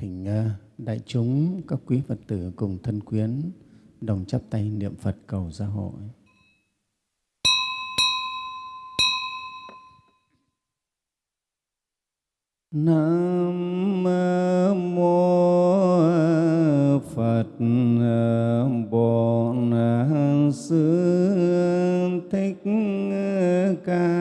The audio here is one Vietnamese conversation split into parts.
thỉnh ờ, đại chúng, các quý Phật tử cùng thân quyến đồng chắp tay niệm Phật cầu gia hội. Nam mô Phật ờ, Bổn Sư Thích Ca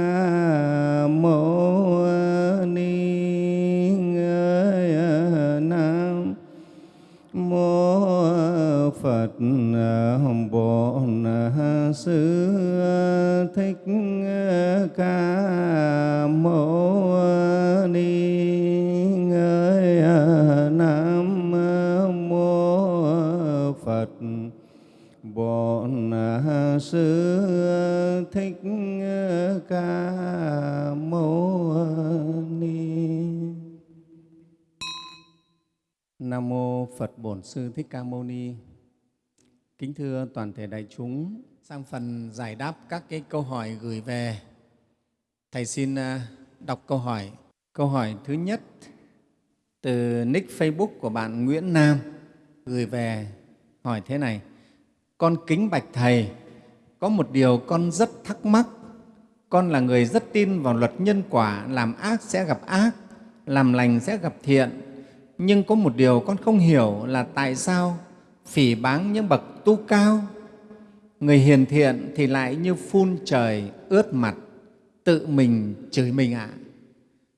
Sư Thích Ca Mâu Ni Nam Mô Phật Bổn Sư Thích Ca Mâu Ni Nam mô Phật Bổn Sư Thích Ca Mâu Ni. Kính thưa toàn thể đại chúng, sang phần giải đáp các cái câu hỏi gửi về. Thầy xin à, đọc câu hỏi. Câu hỏi thứ nhất từ nick Facebook của bạn Nguyễn Nam gửi về hỏi thế này. Con kính bạch Thầy, có một điều con rất thắc mắc. Con là người rất tin vào luật nhân quả, làm ác sẽ gặp ác, làm lành sẽ gặp thiện. Nhưng có một điều con không hiểu là tại sao phỉ báng những bậc tu cao, người hiền thiện thì lại như phun trời ướt mặt, tự mình chửi mình ạ.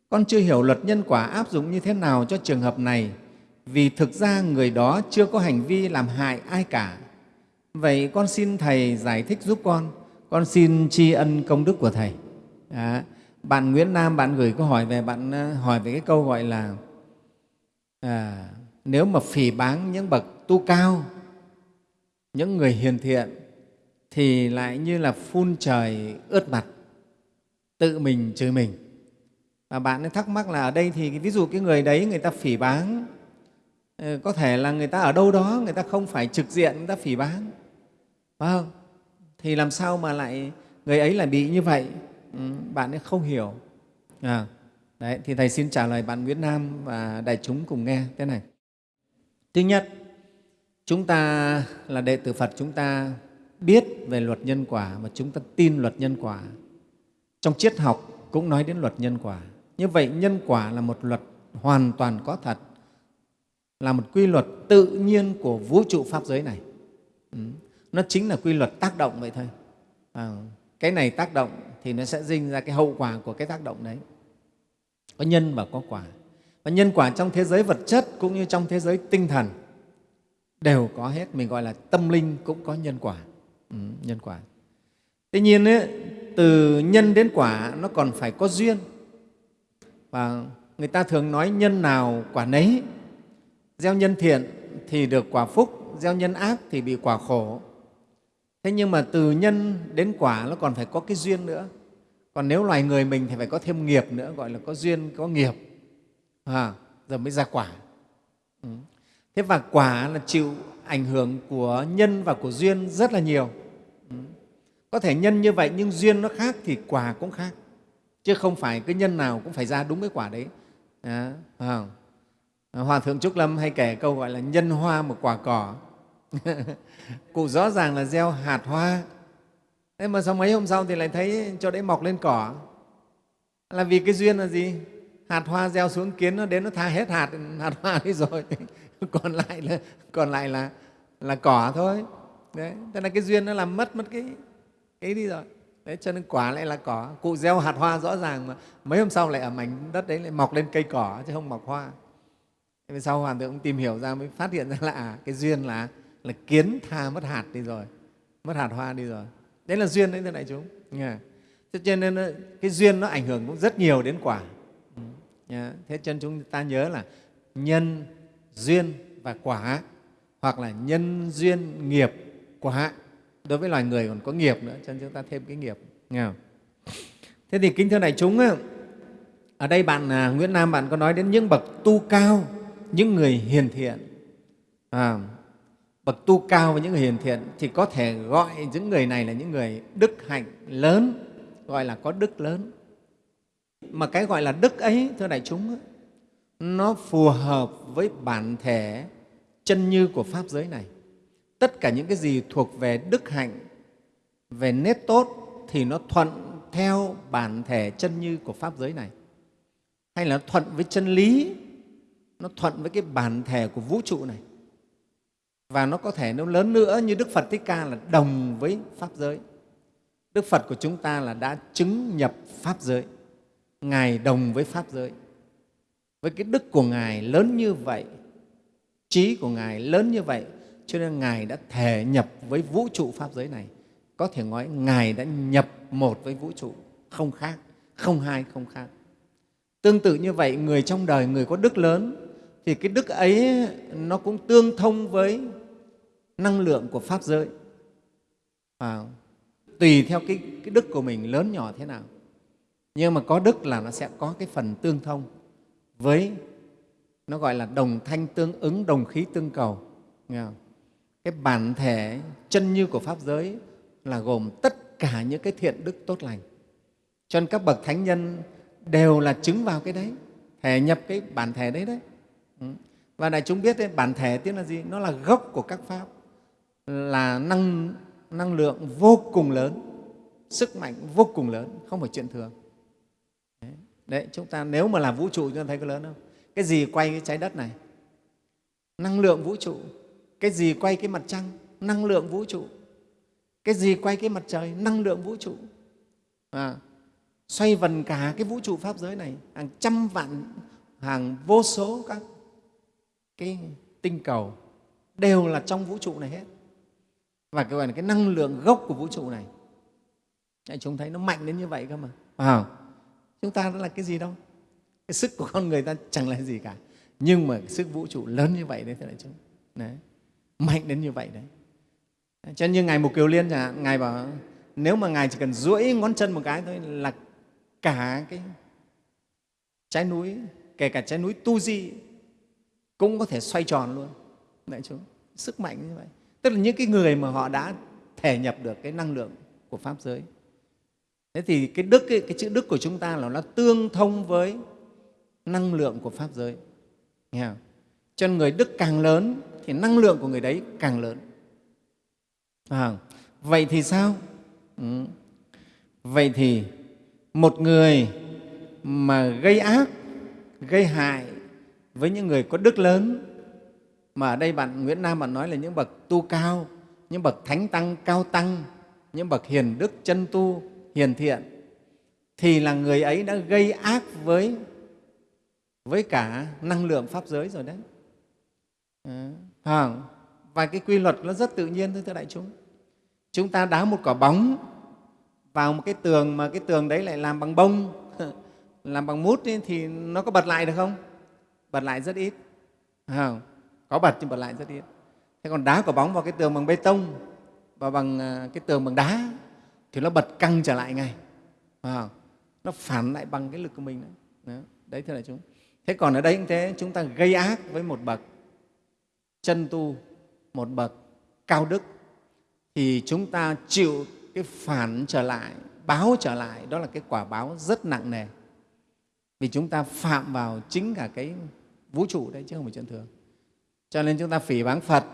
Con chưa hiểu luật nhân quả áp dụng như thế nào cho trường hợp này vì thực ra người đó chưa có hành vi làm hại ai cả. Vậy con xin Thầy giải thích giúp con, con xin tri ân công đức của Thầy. À, bạn Nguyễn Nam, bạn gửi câu hỏi về, bạn ờ, hỏi về cái câu gọi là à, nếu mà phỉ báng những bậc tu cao, những người hiền thiện thì lại như là phun trời ướt mặt, tự mình chửi mình. Và bạn ấy thắc mắc là ở đây thì ví dụ cái người đấy người ta phỉ báng, ờ, có thể là người ta ở đâu đó, người ta không phải trực diện người ta phỉ báng, phải không? Thì làm sao mà lại người ấy lại bị như vậy? Ừ, bạn ấy không hiểu. À, đấy, thì Thầy xin trả lời bạn Nguyễn Nam và đại chúng cùng nghe thế này. Thứ nhất, chúng ta là đệ tử Phật, chúng ta biết về luật nhân quả và chúng ta tin luật nhân quả. Trong triết học cũng nói đến luật nhân quả. Như vậy, nhân quả là một luật hoàn toàn có thật, là một quy luật tự nhiên của vũ trụ Pháp giới này. Ừ. Nó chính là quy luật tác động vậy thôi. À, cái này tác động thì nó sẽ sinh ra cái hậu quả của cái tác động đấy. Có nhân và có quả. Và nhân quả trong thế giới vật chất cũng như trong thế giới tinh thần đều có hết. Mình gọi là tâm linh cũng có nhân quả. Ừ, nhân quả. Tuy nhiên, ấy, từ nhân đến quả nó còn phải có duyên. Và người ta thường nói nhân nào quả nấy. Gieo nhân thiện thì được quả phúc, gieo nhân ác thì bị quả khổ. Thế nhưng mà từ nhân đến quả nó còn phải có cái duyên nữa. Còn nếu loài người mình thì phải có thêm nghiệp nữa, gọi là có duyên, có nghiệp, à, rồi mới ra quả. Ừ. Thế và quả là chịu ảnh hưởng của nhân và của duyên rất là nhiều. Có thể nhân như vậy nhưng duyên nó khác thì quả cũng khác, chứ không phải cái nhân nào cũng phải ra đúng cái quả đấy. À, à. Hòa Thượng Trúc Lâm hay kể câu gọi là nhân hoa một quả cỏ. Cụ rõ ràng là gieo hạt hoa, thế mà sau mấy hôm sau thì lại thấy cho đấy mọc lên cỏ. Là vì cái duyên là gì? Hạt hoa gieo xuống kiến nó đến nó tha hết hạt hạt hoa đi rồi, còn lại là còn lại là là cỏ thôi. Đấy, thế là cái duyên nó làm mất mất cái cái đi rồi. Đấy, cho nên quả lại là cỏ. Cụ gieo hạt hoa rõ ràng mà mấy hôm sau lại ở mảnh đất đấy lại mọc lên cây cỏ chứ không mọc hoa. Thế về sau Hoàn tượng tìm hiểu ra mới phát hiện ra là à, cái duyên là là kiến tha mất hạt đi rồi, mất hạt hoa đi rồi. Đấy là duyên đấy thưa đại chúng. yeah. Thế cho nên cái duyên nó ảnh hưởng cũng rất nhiều đến quả. Ừ, nha. Thế cho nên chúng ta nhớ là nhân, duyên và quả hoặc là nhân, duyên, nghiệp, quả. Đối với loài người còn có nghiệp nữa, cho nên chúng ta thêm cái nghiệp. Nghe không? Thế thì kính thưa đại chúng, ở đây bạn à, Nguyễn Nam bạn có nói đến những bậc tu cao, những người hiền thiện. À, bậc tu cao và những người hiền thiện thì có thể gọi những người này là những người đức hạnh lớn, gọi là có đức lớn. Mà cái gọi là đức ấy, thưa đại chúng, nó phù hợp với bản thể, chân như của pháp giới này. Tất cả những cái gì thuộc về đức hạnh, về nét tốt thì nó thuận theo bản thể chân như của pháp giới này. Hay là thuận với chân lý, nó thuận với cái bản thể của vũ trụ này. Và nó có thể nó lớn nữa như đức phật thích ca là đồng với pháp giới. Đức phật của chúng ta là đã chứng nhập pháp giới. Ngài đồng với pháp giới với cái đức của ngài lớn như vậy trí của ngài lớn như vậy cho nên ngài đã thể nhập với vũ trụ pháp giới này. Có thể nói ngài đã nhập một với vũ trụ không khác không hai không khác. Tương tự như vậy người trong đời người có đức lớn thì cái đức ấy nó cũng tương thông với năng lượng của pháp giới. À, tùy theo cái, cái đức của mình lớn nhỏ thế nào. Nhưng mà có đức là nó sẽ có cái phần tương thông với nó gọi là đồng thanh tương ứng đồng khí tương cầu. Nghe không? cái bản thể chân như của pháp giới là gồm tất cả những cái thiện đức tốt lành. Cho nên các bậc thánh nhân đều là chứng vào cái đấy thể nhập cái bản thể đấy đấy. Ừ. Và đại chúng biết đấy, bản thể tiếng là gì? Nó là gốc của các pháp là năng năng lượng vô cùng lớn sức mạnh vô cùng lớn không phải chuyện thường đấy, chúng ta nếu mà là vũ trụ chúng ta thấy có lớn không? Cái gì quay cái trái đất này? Năng lượng vũ trụ. Cái gì quay cái mặt trăng? Năng lượng vũ trụ. Cái gì quay cái mặt trời? Năng lượng vũ trụ. À, xoay vần cả cái vũ trụ pháp giới này hàng trăm vạn hàng vô số các cái tinh cầu đều là trong vũ trụ này hết. Và cái gọi là cái năng lượng gốc của vũ trụ này. Chúng thấy nó mạnh đến như vậy cơ mà. À, chúng ta đó là cái gì đâu? Cái sức của con người ta chẳng là gì cả. Nhưng mà sức vũ trụ lớn như vậy đấy thưa đại chúng. Đấy. Mạnh đến như vậy đấy. Cho nên như ngài mục kiều liên chẳng hạn, ngài bảo, nếu mà ngài chỉ cần duỗi ngón chân một cái thôi là cả cái trái núi, kể cả trái núi tu di cũng có thể xoay tròn luôn. Đại chúng, sức mạnh như vậy. Tức là những cái người mà họ đã thể nhập được cái năng lượng của pháp giới thế thì cái đức ấy, cái chữ đức của chúng ta là nó tương thông với năng lượng của pháp giới nghe không? cho nên người đức càng lớn thì năng lượng của người đấy càng lớn à, vậy thì sao ừ. vậy thì một người mà gây ác gây hại với những người có đức lớn mà ở đây bạn Nguyễn Nam bạn nói là những bậc tu cao, những bậc thánh tăng cao tăng, những bậc hiền đức chân tu hiền thiện thì là người ấy đã gây ác với với cả năng lượng pháp giới rồi đấy. À, và cái quy luật nó rất tự nhiên thôi thưa đại chúng. Chúng ta đá một quả bóng vào một cái tường mà cái tường đấy lại làm bằng bông, làm bằng mút ấy, thì nó có bật lại được không? Bật lại rất ít. À, có bật nhưng bật lại rất ít thế còn đá quả bóng vào cái tường bằng bê tông và bằng à, cái tường bằng đá thì nó bật căng trở lại ngay. À, nó phản lại bằng cái lực của mình đấy, đấy thưa đại chúng. Thế còn ở đây cũng thế chúng ta gây ác với một bậc chân tu một bậc cao đức thì chúng ta chịu cái phản trở lại báo trở lại. Đó là cái quả báo rất nặng nề. Vì chúng ta phạm vào chính cả cái vũ trụ đấy chứ không phải chuyện thường. Cho nên chúng ta phỉ báng phật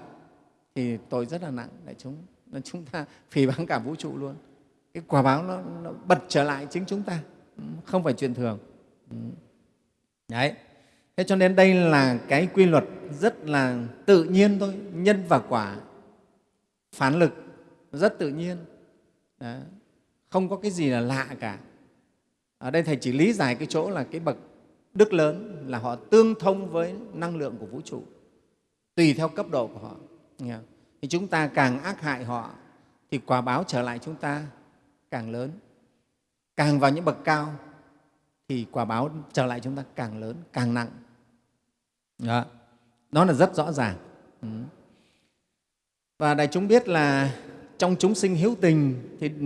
thì tội rất là nặng đại chúng. Nên chúng ta phỉ báng cả vũ trụ luôn cái quả báo nó, nó bật trở lại chính chúng ta. Ừ, không phải chuyện thường. Ừ. Đấy. Thế cho nên đây là cái quy luật rất là tự nhiên thôi. Nhân và quả. Phản lực. Rất tự nhiên. Đấy. không có cái gì là lạ cả. Ở đây thầy chỉ lý giải cái chỗ là cái bậc đức lớn là họ tương thông với năng lượng của vũ trụ tùy theo cấp độ của họ. Thì chúng ta càng ác hại họ thì quả báo trở lại chúng ta càng lớn. Càng vào những bậc cao thì quả báo trở lại chúng ta càng lớn càng nặng. Đó, đó là rất rõ ràng. Ừ. và đại chúng biết là trong chúng sinh hiếu tình thì ừ,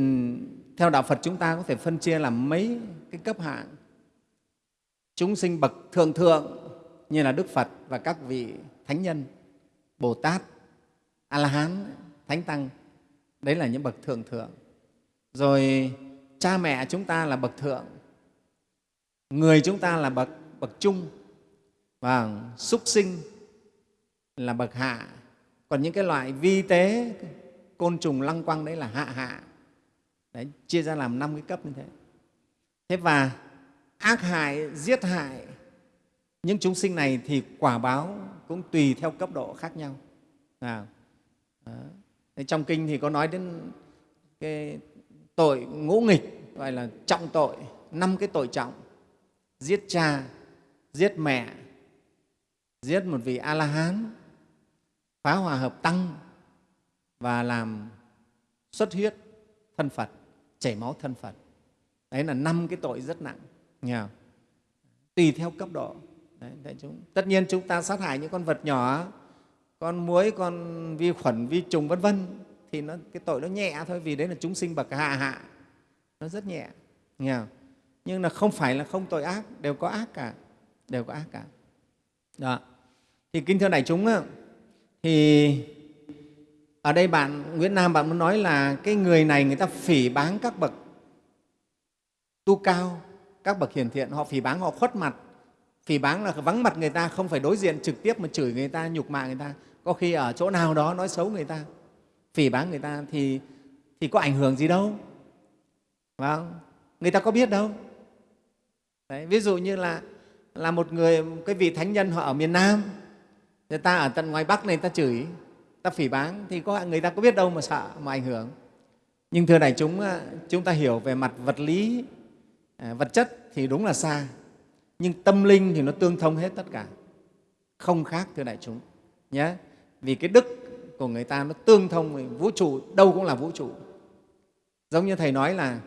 theo đạo phật chúng ta có thể phân chia làm mấy cái cấp hạng. Chúng sinh bậc thượng thượng như là đức phật và các vị thánh nhân bồ tát a la hán thánh tăng đấy là những bậc thượng thượng rồi cha mẹ chúng ta là bậc thượng người chúng ta là bậc bậc trung và súc sinh là bậc hạ. Còn những cái loại vi tế côn trùng lăng quăng đấy là hạ hạ. Đấy, chia ra làm năm cái cấp như thế. Thế và ác hại giết hại những chúng sinh này thì quả báo cũng tùy theo cấp độ khác nhau. À, trong kinh thì có nói đến cái tội ngũ nghịch gọi là trọng tội năm cái tội trọng. Giết cha giết mẹ giết một vị a la hán phá hòa hợp tăng và làm xuất huyết thân phật chảy máu thân phật. Đấy là năm cái tội rất nặng nhờ. Tùy theo cấp độ. Đấy, đại chúng. Tất nhiên chúng ta sát hại những con vật nhỏ con muối con vi khuẩn vi trùng vân vân thì nó, cái tội nó nhẹ thôi, vì đấy là chúng sinh bậc hạ hạ. Nó rất nhẹ, nghe không? nhưng là không phải là không tội ác, đều có ác cả, đều có ác cả. Đó. Thì kính thưa đại chúng thì ở đây bạn, Nguyễn Nam bạn muốn nói là cái người này người ta phỉ báng các bậc tu cao, các bậc hiền thiện, họ phỉ báng, họ khuất mặt. Phỉ báng là vắng mặt người ta, không phải đối diện trực tiếp mà chửi người ta, nhục mạ người ta. Có khi ở chỗ nào đó nói xấu người ta phỉ báng người ta thì thì có ảnh hưởng gì đâu. Phải không? người ta có biết đâu. Đấy, ví dụ như là là một người cái vị thánh nhân họ ở miền Nam người ta ở tận ngoài Bắc này ta chửi ta phỉ báng thì có người ta có biết đâu mà sợ mà ảnh hưởng. Nhưng thưa đại chúng à, chúng ta hiểu về mặt vật lý à, vật chất thì đúng là xa nhưng tâm linh thì nó tương thông hết tất cả. Không khác thưa đại chúng nhé. Vì cái đức của người ta nó tương thông vũ trụ đâu cũng là vũ trụ. Giống như thầy nói là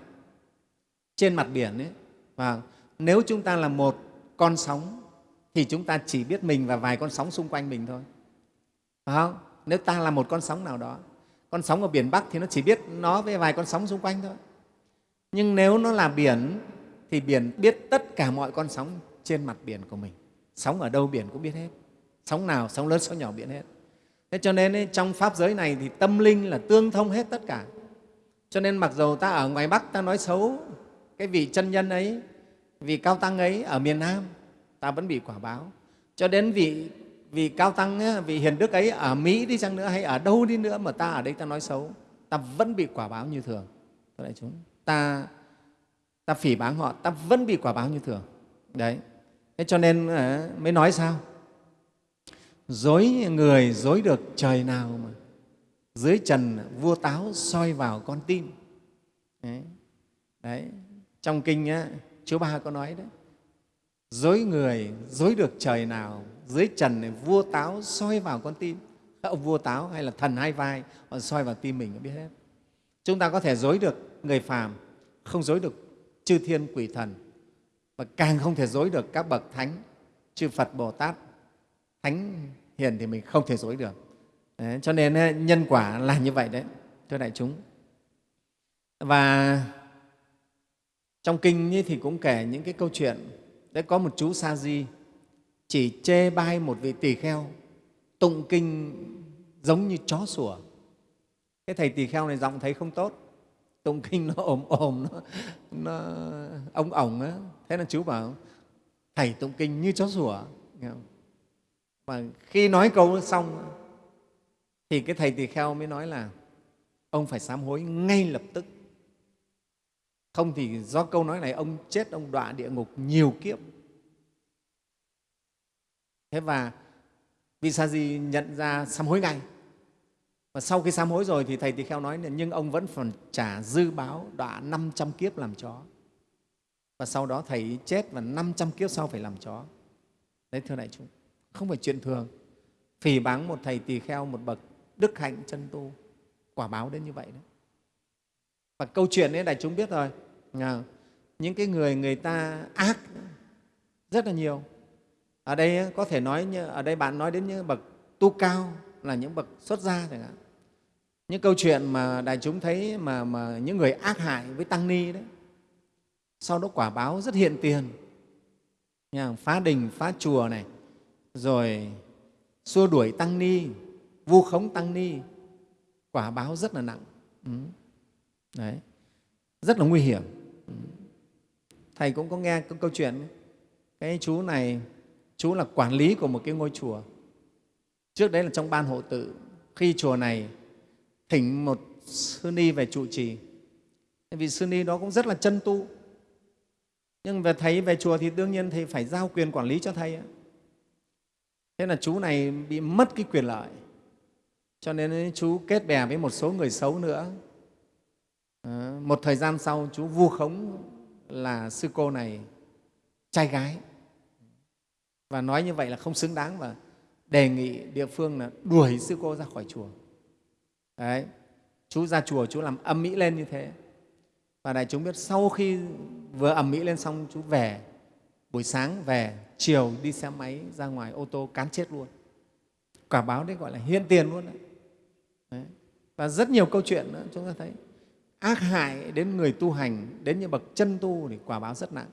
trên mặt biển ấy, và nếu chúng ta là một con sóng thì chúng ta chỉ biết mình và vài con sóng xung quanh mình thôi. Phải không? Nếu ta là một con sóng nào đó con sóng ở biển bắc thì nó chỉ biết nó với vài con sóng xung quanh thôi. Nhưng nếu nó là biển thì biển biết tất cả mọi con sóng trên mặt biển của mình. Sóng ở đâu biển cũng biết hết. Sóng nào sóng lớn sóng nhỏ biển hết thế cho nên ấy, trong pháp giới này thì tâm linh là tương thông hết tất cả. Cho nên mặc dù ta ở ngoài bắc ta nói xấu cái vị chân nhân ấy vị cao tăng ấy ở miền nam ta vẫn bị quả báo. Cho đến vị vị cao tăng vị hiền đức ấy ở mỹ đi chăng nữa hay ở đâu đi nữa mà ta ở đây ta nói xấu ta vẫn bị quả báo như thường. Các đại chúng ta ta phỉ báng họ ta vẫn bị quả báo như thường. Đấy. Thế cho nên à, mới nói sao? Dối người dối được trời nào mà. Dưới trần vua táo soi vào con tim. Đấy, đấy. trong kinh á, chú ba có nói đấy. Dối người dối được trời nào dưới trần này vua táo soi vào con tim. Ông vua táo hay là thần hai vai họ soi vào tim mình biết hết. Chúng ta có thể dối được người phàm không dối được chư thiên quỷ thần. Và càng không thể dối được các bậc thánh chư phật bồ tát thánh hiền thì mình không thể dối được. Đấy, cho nên nhân quả là như vậy đấy thưa đại chúng. Và trong kinh thì cũng kể những cái câu chuyện đấy có một chú sa di chỉ chê bai một vị tỳ kheo tụng kinh giống như chó sủa. Cái thầy tỳ kheo này giọng thấy không tốt tụng kinh nó ồm ồm nó, nó ông ổng á. Thế là chú bảo thầy tụng kinh như chó sủa và khi nói câu xong, thì cái thầy tỳ kheo mới nói là, ông phải sám hối ngay lập tức. Không thì do câu nói này, ông chết, ông đọa địa ngục nhiều kiếp. Thế và vị sa di nhận ra sám hối ngay. Và sau khi sám hối rồi thì thầy tỳ kheo nói là nhưng ông vẫn còn trả dư báo, đọa 500 kiếp làm chó. Và sau đó thầy chết và 500 kiếp sau phải làm chó. Đấy, thưa đại chúng không phải chuyện thường. Phỉ báng một thầy tỳ kheo một bậc đức hạnh chân tu. Quả báo đến như vậy đấy. Và câu chuyện ấy đại chúng biết rồi. À, những cái người người ta ác rất là nhiều. Ở đây có thể nói như ở đây bạn nói đến những bậc tu cao là những bậc xuất gia chẳng hạn. Những câu chuyện mà đại chúng thấy mà, mà những người ác hại với tăng ni đấy sau đó quả báo rất hiện tiền. Phá đình phá chùa này rồi, xua đuổi tăng ni, vu khống tăng ni, quả báo rất là nặng. Ừ. đấy. Rất là nguy hiểm. Ừ. thầy cũng có nghe câu chuyện cái chú này, chú là quản lý của một cái ngôi chùa. Trước đấy là trong ban hộ tự. Khi chùa này thỉnh một sư ni về trụ trì. Vì sư ni đó cũng rất là chân tu. Nhưng về thầy, về chùa thì đương nhiên thầy phải giao quyền quản lý cho thầy thế là chú này bị mất cái quyền lợi. Cho nên chú kết bè với một số người xấu nữa. À, một thời gian sau chú vu khống là sư cô này trai gái. Và nói như vậy là không xứng đáng và đề nghị địa phương là đuổi sư cô ra khỏi chùa. Đấy chú ra chùa chú làm âm mỹ lên như thế. Và đại chúng biết sau khi vừa ẩm mỹ lên xong chú về buổi sáng về chiều đi xe máy ra ngoài ô tô cán chết luôn quả báo đấy gọi là hiện tiền luôn đấy. đấy. và rất nhiều câu chuyện nữa, chúng ta thấy ác hại đến người tu hành, đến những bậc chân tu thì quả báo rất nặng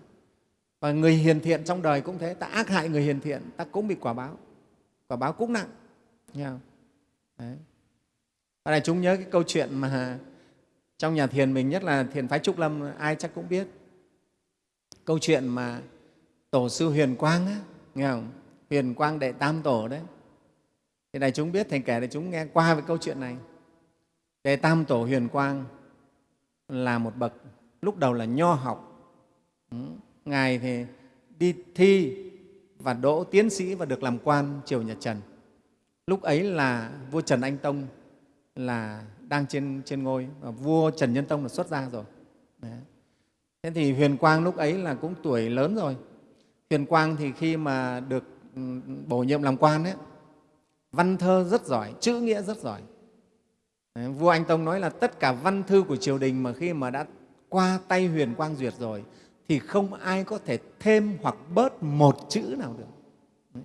và người hiền thiện trong đời cũng thế, ta ác hại người hiền thiện, ta cũng bị quả báo quả báo cũng nặng, nghe không? Đấy. và này, chúng nhớ cái câu chuyện mà trong nhà thiền mình, nhất là thiền phái trúc lâm, ai chắc cũng biết câu chuyện mà tổ sư huyền quang á, nghe không huyền quang đệ tam tổ đấy thì này chúng biết thầy kể để chúng nghe qua về câu chuyện này đệ tam tổ huyền quang là một bậc lúc đầu là nho học ừ, ngài thì đi thi và đỗ tiến sĩ và được làm quan triều nhà trần lúc ấy là vua trần anh tông là đang trên, trên ngôi và vua Trần Nhân Tông là xuất gia rồi. Đấy. Thế thì Huyền Quang lúc ấy là cũng tuổi lớn rồi. Huyền Quang thì khi mà được ừ, bổ nhiệm làm quan ấy, văn thơ rất giỏi, chữ nghĩa rất giỏi. Đấy, vua Anh Tông nói là tất cả văn thư của triều đình mà khi mà đã qua tay Huyền Quang duyệt rồi thì không ai có thể thêm hoặc bớt một chữ nào được. Đấy.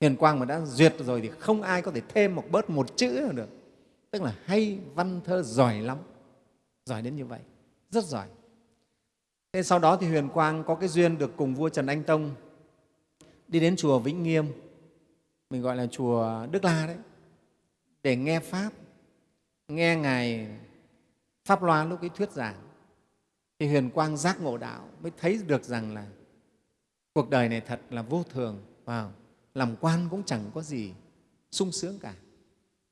Huyền Quang mà đã duyệt rồi thì không ai có thể thêm hoặc bớt một chữ nào được tức là hay văn thơ giỏi lắm giỏi đến như vậy rất giỏi thế sau đó thì huyền quang có cái duyên được cùng vua trần anh tông đi đến chùa vĩnh nghiêm, mình gọi là chùa đức la đấy, để nghe pháp, nghe ngài pháp loa lúc ấy thuyết giảng thì huyền quang giác ngộ đạo mới thấy được rằng là cuộc đời này thật là vô thường wow. làm quan cũng chẳng có gì sung sướng cả,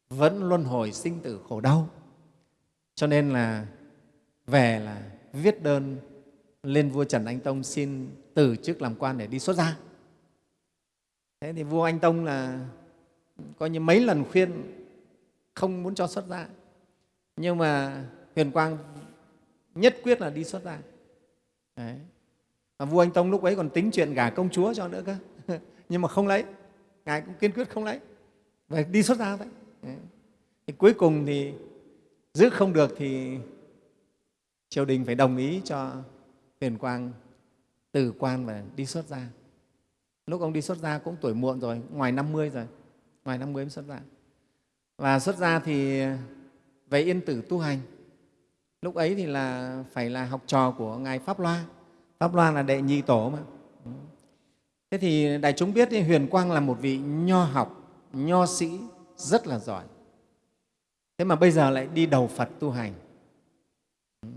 vẫn luân hồi sinh tử khổ đau cho nên là về là viết đơn lên vua trần anh tông xin từ chức làm quan để đi xuất gia. Thế thì vua anh tông là coi như mấy lần khuyên không muốn cho xuất gia. Nhưng mà huyền quang nhất quyết là đi xuất gia. Đấy. Và vua anh tông lúc ấy còn tính chuyện gả công chúa cho nữa cơ. Nhưng mà không lấy. Ngài cũng kiên quyết không lấy. Và đi xuất gia vậy. Thì cuối cùng thì giữ không được thì triều đình phải đồng ý cho huyền quang từ quan và đi xuất gia. Lúc ông đi xuất gia cũng tuổi muộn rồi ngoài 50 rồi ngoài 50 mới xuất gia. Và xuất gia thì về yên tử tu hành. Lúc ấy thì là phải là học trò của ngài pháp loa. Pháp loa là đệ nhị tổ mà. Thế thì đại chúng biết thì huyền quang là một vị nho học nho sĩ rất là giỏi. Thế mà bây giờ lại đi đầu phật tu hành.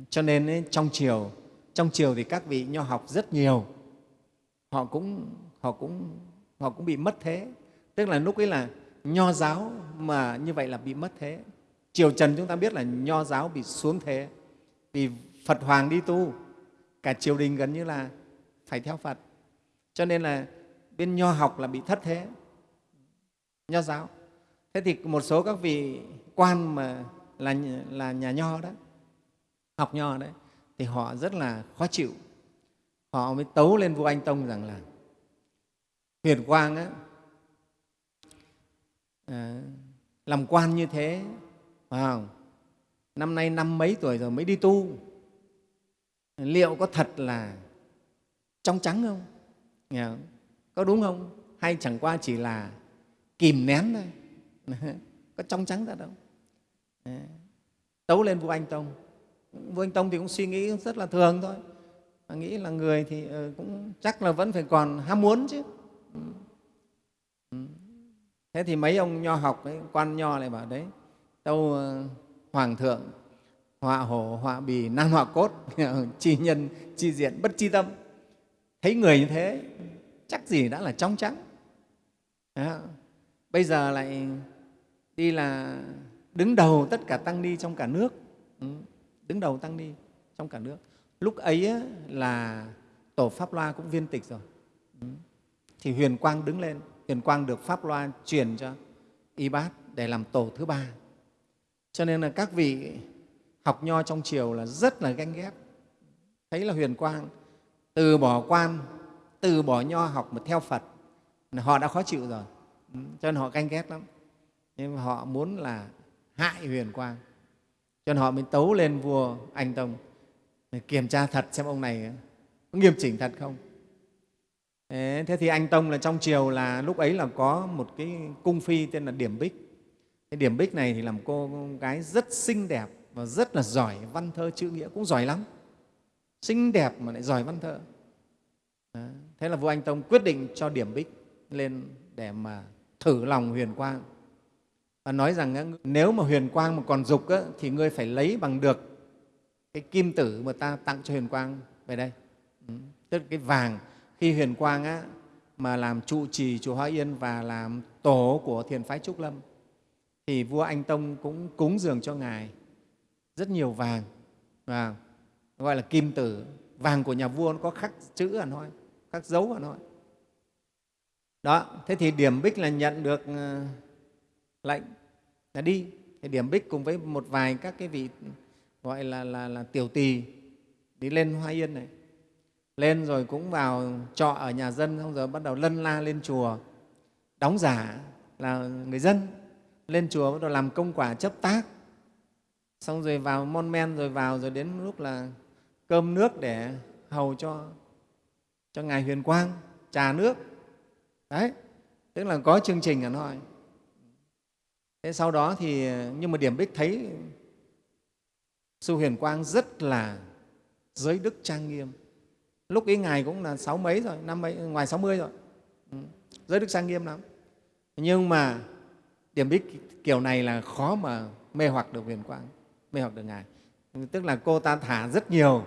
Cho nên ấy, trong chiều trong chiều thì các vị nho học rất nhiều. Họ cũng họ cũng họ cũng bị mất thế. Tức là lúc ấy là nho giáo mà như vậy là bị mất thế. Triều trần chúng ta biết là nho giáo bị xuống thế. Vì phật hoàng đi tu cả triều đình gần như là phải theo phật. Cho nên là bên nho học là bị thất thế. Nho giáo. Thế thì một số các vị quan mà là, là nhà nho đó học nho đấy thì họ rất là khó chịu. Họ mới tấu lên vua anh tông rằng là huyền quang á, à, làm quan như thế phải không? năm nay năm mấy tuổi rồi mới đi tu. Liệu có thật là trong trắng không? Nghe không? có đúng không? Hay chẳng qua chỉ là kìm nén thôi. Có trong trắng ra đâu. Ờ, tấu lên vua anh tông vua anh tông thì cũng suy nghĩ rất là thường thôi. Mà nghĩ là người thì ờ, cũng chắc là vẫn phải còn ham muốn chứ. Thế thì mấy ông nho học ấy, quan nho lại bảo đấy tâu ờ, hoàng thượng họa hổ họa bì nan họa cốt chi nhân chi diện bất chi tâm. Thấy người như thế chắc gì đã là trong trắng à, bây giờ lại đi là đứng đầu tất cả tăng ni trong cả nước. Ừ, đứng đầu tăng ni trong cả nước. Lúc ấy là tổ pháp loa cũng viên tịch rồi. Ừ. Thì huyền quang đứng lên. Huyền quang được pháp loa truyền cho y bát để làm tổ thứ ba. Cho nên là các vị học nho trong triều là rất là ganh ghét. Thấy là huyền quang từ bỏ quan, từ bỏ nho học mà theo phật, họ đã khó chịu rồi. Ừ, cho nên họ ganh ghét lắm. Nhưng họ muốn là hại huyền quang cho nên họ mới tấu lên vua anh tông. Để kiểm tra thật xem ông này có nghiêm chỉnh thật không. Thế thì anh tông là trong triều là lúc ấy là có một cái cung phi tên là điểm bích. Cái điểm bích này thì làm cô gái rất xinh đẹp và rất là giỏi văn thơ chữ nghĩa, cũng giỏi lắm. Xinh đẹp mà lại giỏi văn thơ. Đó. thế là vua anh tông quyết định cho điểm bích lên để mà thử lòng huyền quang nói rằng nếu mà huyền quang mà còn dục thì ngươi phải lấy bằng được cái kim tử mà ta tặng cho huyền quang. Về đây. Ừ. tức là cái vàng. Khi huyền quang á, mà làm trụ trì chùa Hoa Yên và làm tổ của thiền phái Trúc Lâm thì vua Anh Tông cũng cúng dường cho Ngài rất nhiều vàng. Và gọi là kim tử. Vàng của nhà vua nó có khắc chữ ở thôi khắc dấu ở thôi đó. Thế thì điểm bích là nhận được ờ, lệnh là đi. Thì điểm bích cùng với một vài các cái vị gọi là, là, là tiểu tỳ đi lên hoa yên này. Lên rồi cũng vào trọ ở nhà dân xong rồi bắt đầu lân la lên chùa đóng giả là người dân. Lên chùa bắt đầu làm công quả chấp tác. Xong rồi vào mon men rồi vào rồi đến lúc là cơm nước để hầu cho cho ngài huyền quang trà nước. Đấy tức là có chương trình ở thôi thế sau đó thì nhưng mà điểm bích thấy sư huyền quang rất là giới đức trang nghiêm. Lúc ấy ngài cũng là sáu mấy rồi năm mấy ngoài sáu mươi rồi. Ừ, giới đức trang nghiêm lắm. Nhưng mà điểm bích kiểu này là khó mà mê hoặc được huyền quang mê hoặc được ngài. Tức là cô ta thả rất nhiều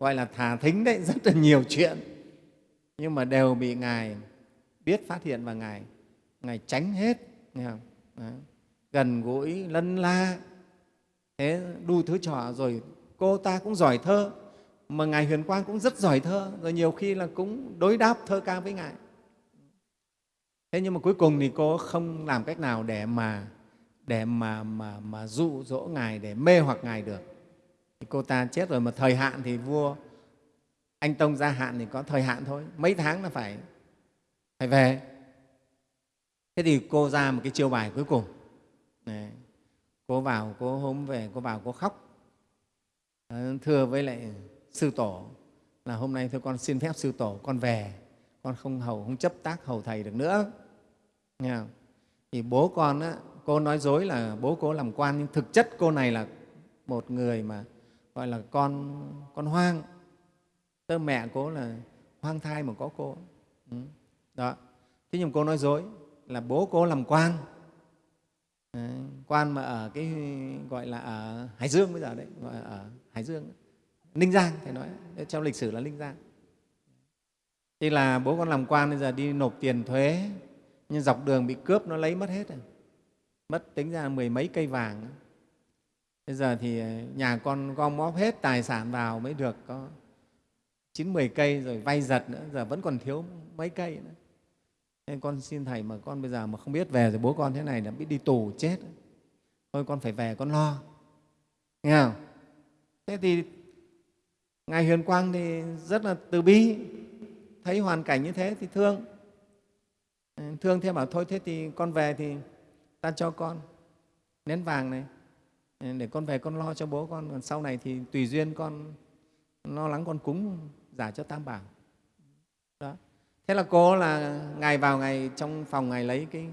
gọi là thả thính đấy rất là nhiều chuyện. Nhưng mà đều bị ngài biết phát hiện và ngài ngài tránh hết nghe không? Đấy gần gũi, lân la. Thế đu thứ trò rồi cô ta cũng giỏi thơ, mà ngài huyền quang cũng rất giỏi thơ, rồi nhiều khi là cũng đối đáp thơ ca với ngài. Thế nhưng mà cuối cùng thì cô không làm cách nào để mà để mà mà mà dụ dỗ ngài, để mê hoặc ngài được. Thì cô ta chết rồi mà thời hạn thì vua anh tông gia hạn thì có thời hạn thôi, mấy tháng là phải phải về. Thế thì cô ra một cái chiêu bài cuối cùng. Đấy. cô vào cô hôm về cô vào cô khóc. Ờ, thưa với lại sư tổ là hôm nay thưa con xin phép sư tổ con về. Con không hầu không chấp tác hầu thầy được nữa. Nghe không? thì bố con á, cô nói dối là bố cô làm quan nhưng thực chất cô này là một người mà gọi là con con hoang. Tơ mẹ cô là hoang thai mà có cô. Ừ, đó. Thế nhưng cô nói dối là bố cô làm quan đấy, quan mà ở cái gọi là ở hải dương bây giờ đấy gọi là ở hải dương ninh giang thầy nói trong lịch sử là ninh giang. Thì là bố con làm quan bây giờ đi nộp tiền thuế nhưng dọc đường bị cướp nó lấy mất hết rồi. Mất tính ra mười mấy cây vàng. Bây giờ thì ờ, nhà con gom móp hết tài sản vào mới được có chín mười cây rồi vay giật nữa giờ vẫn còn thiếu mấy cây nữa nên con xin thầy mà con bây giờ mà không biết về rồi bố con thế này là biết đi tù chết. Thôi con phải về con lo. Nghe không? Thế thì ngài huyền quang thì rất là từ bi, thấy hoàn cảnh như thế thì thương. Thương thế bảo thôi, thế thì con về thì ta cho con nén vàng này. Để con về con lo cho bố con. Còn sau này thì tùy duyên con lo lắng con cúng giả cho tam bảo. Đó thế là cô là ngày vào ngày, trong phòng ngày lấy cái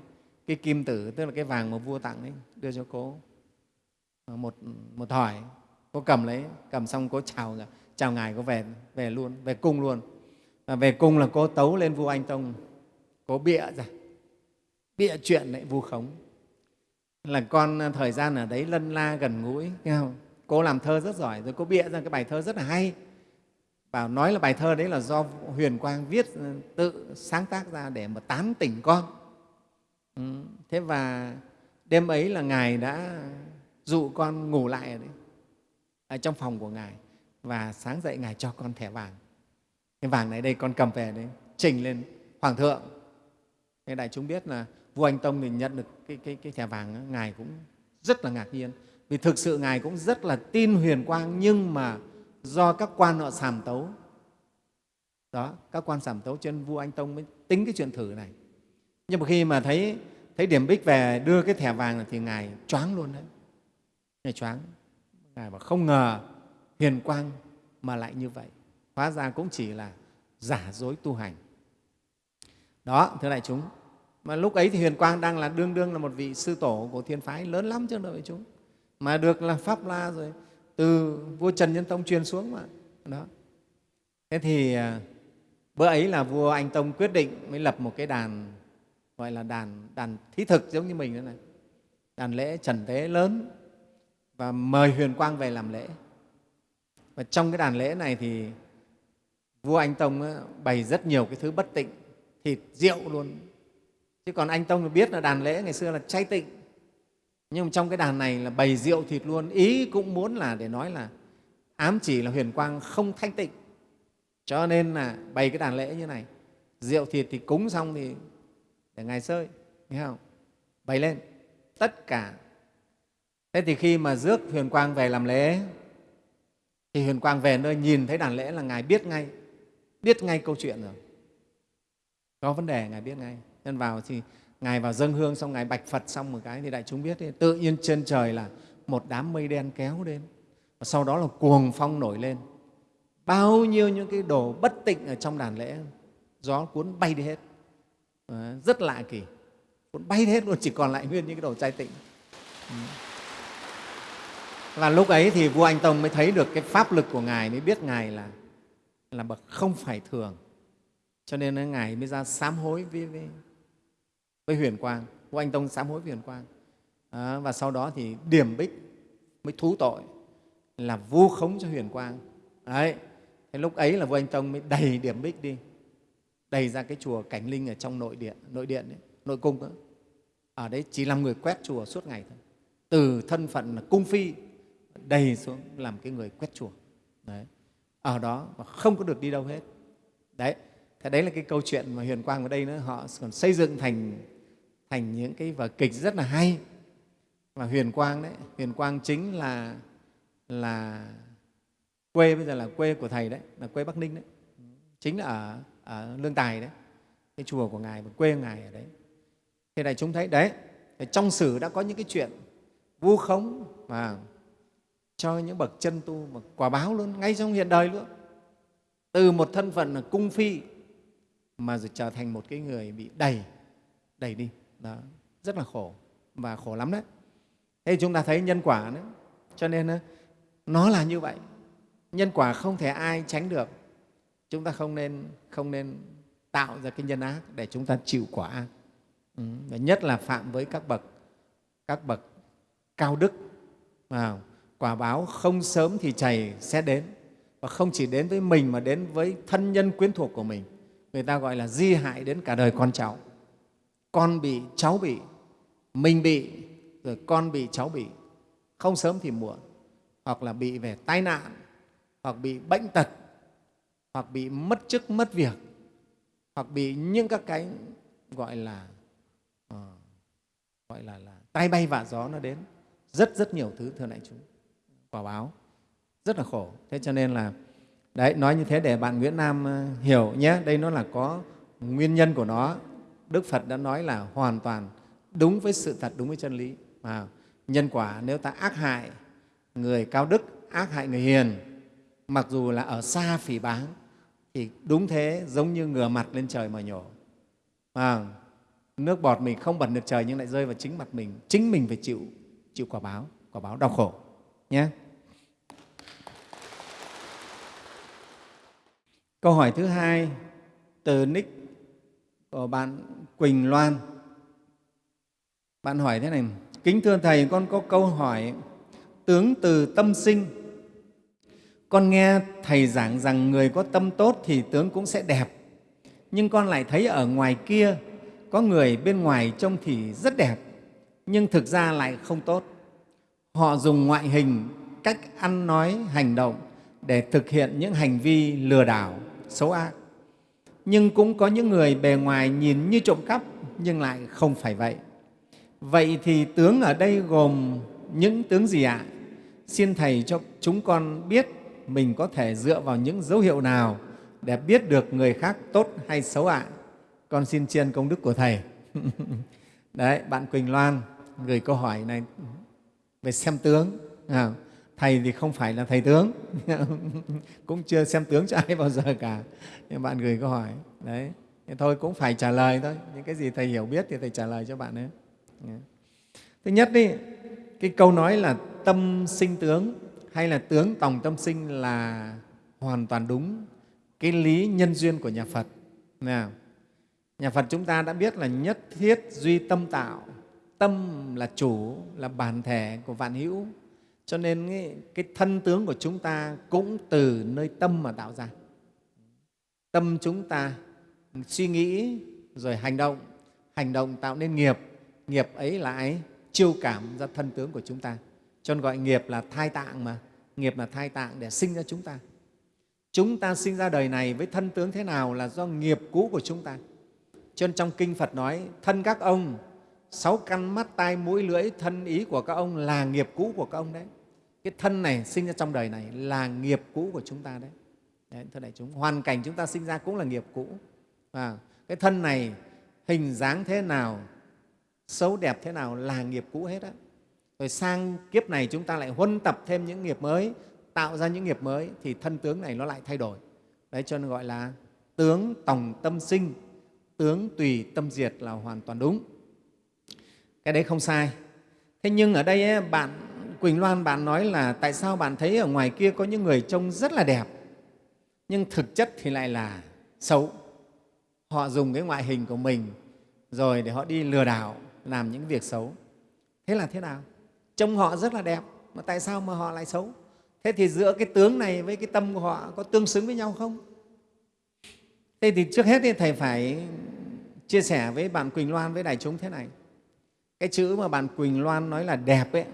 cái kim tử, tức là cái vàng mà vua tặng ấy, đưa cho cô. Ờ, một một thỏi, cô cầm lấy, cầm xong cô chào chào ngài, cô về về luôn, về cung luôn. Và về cung là cô tấu lên vua anh tông. Cô bịa ra, bịa chuyện lại vu khống. Là con ờ, thời gian ở đấy lân la gần gũi, nghe không? cô làm thơ rất giỏi, rồi cô bịa ra cái bài thơ rất là hay bảo nói là bài thơ đấy là do huyền quang viết ừ, tự sáng tác ra để mà tán tỉnh con. Ừ. thế và đêm ấy là ngài đã dụ con ngủ lại ở, đấy, ở trong phòng của ngài và sáng dậy ngài cho con thẻ vàng. Cái vàng này đây con cầm về đấy trình lên hoàng thượng. Thế đại chúng biết là vua anh tông thì nhận được cái, cái, cái thẻ vàng ngài cũng rất là ngạc nhiên. Vì thực sự ngài cũng rất là tin huyền quang nhưng mà do các quan họ sàm tấu. Đó, các quan sàm tấu trên vua anh tông mới tính cái chuyện thử này. Nhưng mà khi mà thấy thấy điểm bích về đưa cái thẻ vàng này thì ngài choáng luôn đấy. Ngài choáng. Ngài bảo không ngờ huyền quang mà lại như vậy. Hóa ra cũng chỉ là giả dối tu hành. Đó, thưa đại chúng, mà lúc ấy thì huyền quang đang là đương đương là một vị sư tổ của thiên phái lớn lắm chứ đại chúng. Mà được là pháp la rồi từ vua trần nhân tông truyền xuống mà. Đó. Thế thì à, bữa ấy là vua anh tông quyết định mới lập một cái đàn, gọi là đàn đàn thí thực giống như mình thế này. Đàn lễ trần tế lớn và mời huyền quang về làm lễ. Và trong cái đàn lễ này thì vua anh tông bày rất nhiều cái thứ bất tịnh, thịt, rượu luôn. Chứ còn anh tông biết là đàn lễ ngày xưa là chay tịnh nhưng trong cái đàn này là bày rượu thịt luôn, ý cũng muốn là để nói là ám chỉ là huyền quang không thanh tịnh. Cho nên là bày cái đàn lễ như này, rượu thịt thì cúng xong thì để ngài sơi, nghe không? Bày lên, tất cả. Thế thì khi mà rước huyền quang về làm lễ, thì huyền quang về nơi nhìn thấy đàn lễ là ngài biết ngay biết ngay câu chuyện rồi. Có vấn đề, ngài biết ngay. Nên vào thì ngài vào dâng hương xong ngài bạch phật xong một cái thì đại chúng biết thì tự nhiên trên trời là một đám mây đen kéo đến và sau đó là cuồng phong nổi lên. Bao nhiêu những cái đồ bất tịnh ở trong đàn lễ gió cuốn bay đi hết. À, rất lạ kỳ. Cuốn bay đi hết luôn chỉ còn lại nguyên những cái đồ trai tịnh. Ừ. Và lúc ấy thì vua anh tông mới thấy được cái pháp lực của ngài mới biết ngài là là bậc không phải thường. Cho nên ngài mới ra sám hối với, với, với huyền quang vua anh tông sám hối với huyền quang. À, và sau đó thì điểm bích mới thú tội là vu khống cho huyền quang. Đấy thế lúc ấy là vua anh tông mới đầy điểm bích đi đầy ra cái chùa cảnh linh ở trong nội điện nội điện đấy, nội cung đó. ở đấy chỉ làm người quét chùa suốt ngày thôi. Từ thân phận là cung phi đầy xuống làm cái người quét chùa. Đấy ở đó và không có được đi đâu hết. Đấy thế đấy là cái câu chuyện mà huyền quang ở đây nữa. Họ còn xây dựng thành thành những cái vở kịch rất là hay. Và huyền quang đấy huyền quang chính là là quê bây giờ là quê của thầy đấy là quê bắc ninh đấy. Chính là ở, ở lương tài đấy. Cái chùa của ngài và quê ngài ở đấy. Thế này chúng thấy đấy trong sử đã có những cái chuyện vu khống và cho những bậc chân tu mà quả báo luôn ngay trong hiện đời luôn. Từ một thân phận là cung phi mà rồi trở thành một cái người bị đẩy đẩy đi đó rất là khổ và khổ lắm đấy. Thế chúng ta thấy nhân quả nữa. Cho nên ờ, nó là như vậy. Nhân quả không thể ai tránh được. Chúng ta không nên không nên tạo ra cái nhân ác để chúng ta chịu quả ác. Ừ. và nhất là phạm với các bậc các bậc cao đức. À, quả báo không sớm thì chảy sẽ đến. Và không chỉ đến với mình mà đến với thân nhân quyến thuộc của mình. Người ta gọi là di hại đến cả đời con cháu con bị cháu bị mình bị rồi con bị cháu bị. Không sớm thì muộn. Hoặc là bị về tai nạn hoặc bị bệnh tật hoặc bị mất chức mất việc hoặc bị những các cái gọi là uh, gọi là, là tai bay vạ gió nó đến. Rất rất nhiều thứ thưa đại chúng. Quả báo. Rất là khổ. Thế cho nên là đấy nói như thế để bạn nguyễn nam ờ, hiểu nhé. Đây nó là có nguyên nhân của nó đức phật đã nói là hoàn toàn đúng với sự thật đúng với chân lý. Mà nhân quả nếu ta ác hại người cao đức ác hại người hiền mặc dù là ở xa phỉ báng thì đúng thế giống như ngửa mặt lên trời mà nhổ. À, nước bọt mình không bẩn được trời nhưng lại rơi vào chính mặt mình chính mình phải chịu chịu quả báo quả báo đau khổ nhé. Câu hỏi thứ hai từ nick của bạn quỳnh loan. Bạn hỏi thế này, kính thưa thầy, con có câu hỏi, tướng từ tâm sinh. Con nghe thầy giảng rằng người có tâm tốt thì tướng cũng sẽ đẹp. Nhưng con lại thấy ở ngoài kia, có người bên ngoài trông thì rất đẹp, nhưng thực ra lại không tốt. Họ dùng ngoại hình, cách ăn nói, hành động để thực hiện những hành vi lừa đảo, xấu ác nhưng cũng có những người bề ngoài nhìn như trộm cắp nhưng lại không phải vậy. Vậy thì tướng ở đây gồm những tướng gì ạ? Xin thầy cho chúng con biết mình có thể dựa vào những dấu hiệu nào để biết được người khác tốt hay xấu ạ? Con xin chiên công đức của thầy. Đấy bạn quỳnh loan gửi câu hỏi này về xem tướng. À, thầy thì không phải là thầy tướng. Cũng chưa xem tướng cho ai bao giờ cả. Nhưng bạn gửi câu hỏi. Đấy. Thì thôi, cũng phải trả lời thôi. Những cái gì thầy hiểu biết thì thầy trả lời cho bạn ấy. Thứ nhất đi, cái câu nói là tâm sinh tướng hay là tướng tòng tâm sinh là hoàn toàn đúng cái lý nhân duyên của nhà phật. Nào nhà phật chúng ta đã biết là nhất thiết duy tâm tạo. Tâm là chủ, là bản thể của vạn hữu cho nên cái, cái thân tướng của chúng ta cũng từ nơi tâm mà tạo ra. Tâm chúng ta suy nghĩ rồi hành động. Hành động tạo nên nghiệp. Nghiệp ấy lại chiêu cảm ra thân tướng của chúng ta. Cho nên gọi nghiệp là thai tạng mà. Nghiệp là thai tạng để sinh ra chúng ta. Chúng ta sinh ra đời này với thân tướng thế nào là do nghiệp cũ của chúng ta. Cho nên trong kinh phật nói thân các ông sáu căn mắt tai mũi lưỡi thân ý của các ông là nghiệp cũ của các ông đấy. Cái thân này sinh ra trong đời này là nghiệp cũ của chúng ta đấy, đấy thưa đại chúng hoàn cảnh chúng ta sinh ra cũng là nghiệp cũ. À, cái thân này hình dáng thế nào xấu đẹp thế nào là nghiệp cũ hết á. Rồi sang kiếp này chúng ta lại huân tập thêm những nghiệp mới tạo ra những nghiệp mới thì thân tướng này nó lại thay đổi. Đấy cho nên gọi là tướng tòng tâm sinh tướng tùy tâm diệt là hoàn toàn đúng cái đấy không sai. Thế nhưng ở đây ấy, bạn quỳnh loan bạn nói là tại sao bạn thấy ở ngoài kia có những người trông rất là đẹp nhưng thực chất thì lại là xấu. Họ dùng cái ngoại hình của mình rồi để họ đi lừa đảo làm những việc xấu. Thế là thế nào? Trông họ rất là đẹp mà tại sao mà họ lại xấu? Thế thì giữa cái tướng này với cái tâm của họ có tương xứng với nhau không? Thế thì trước hết thì thầy phải chia sẻ với bạn quỳnh loan với đại chúng thế này cái chữ mà bạn quỳnh loan nói là đẹp ấy,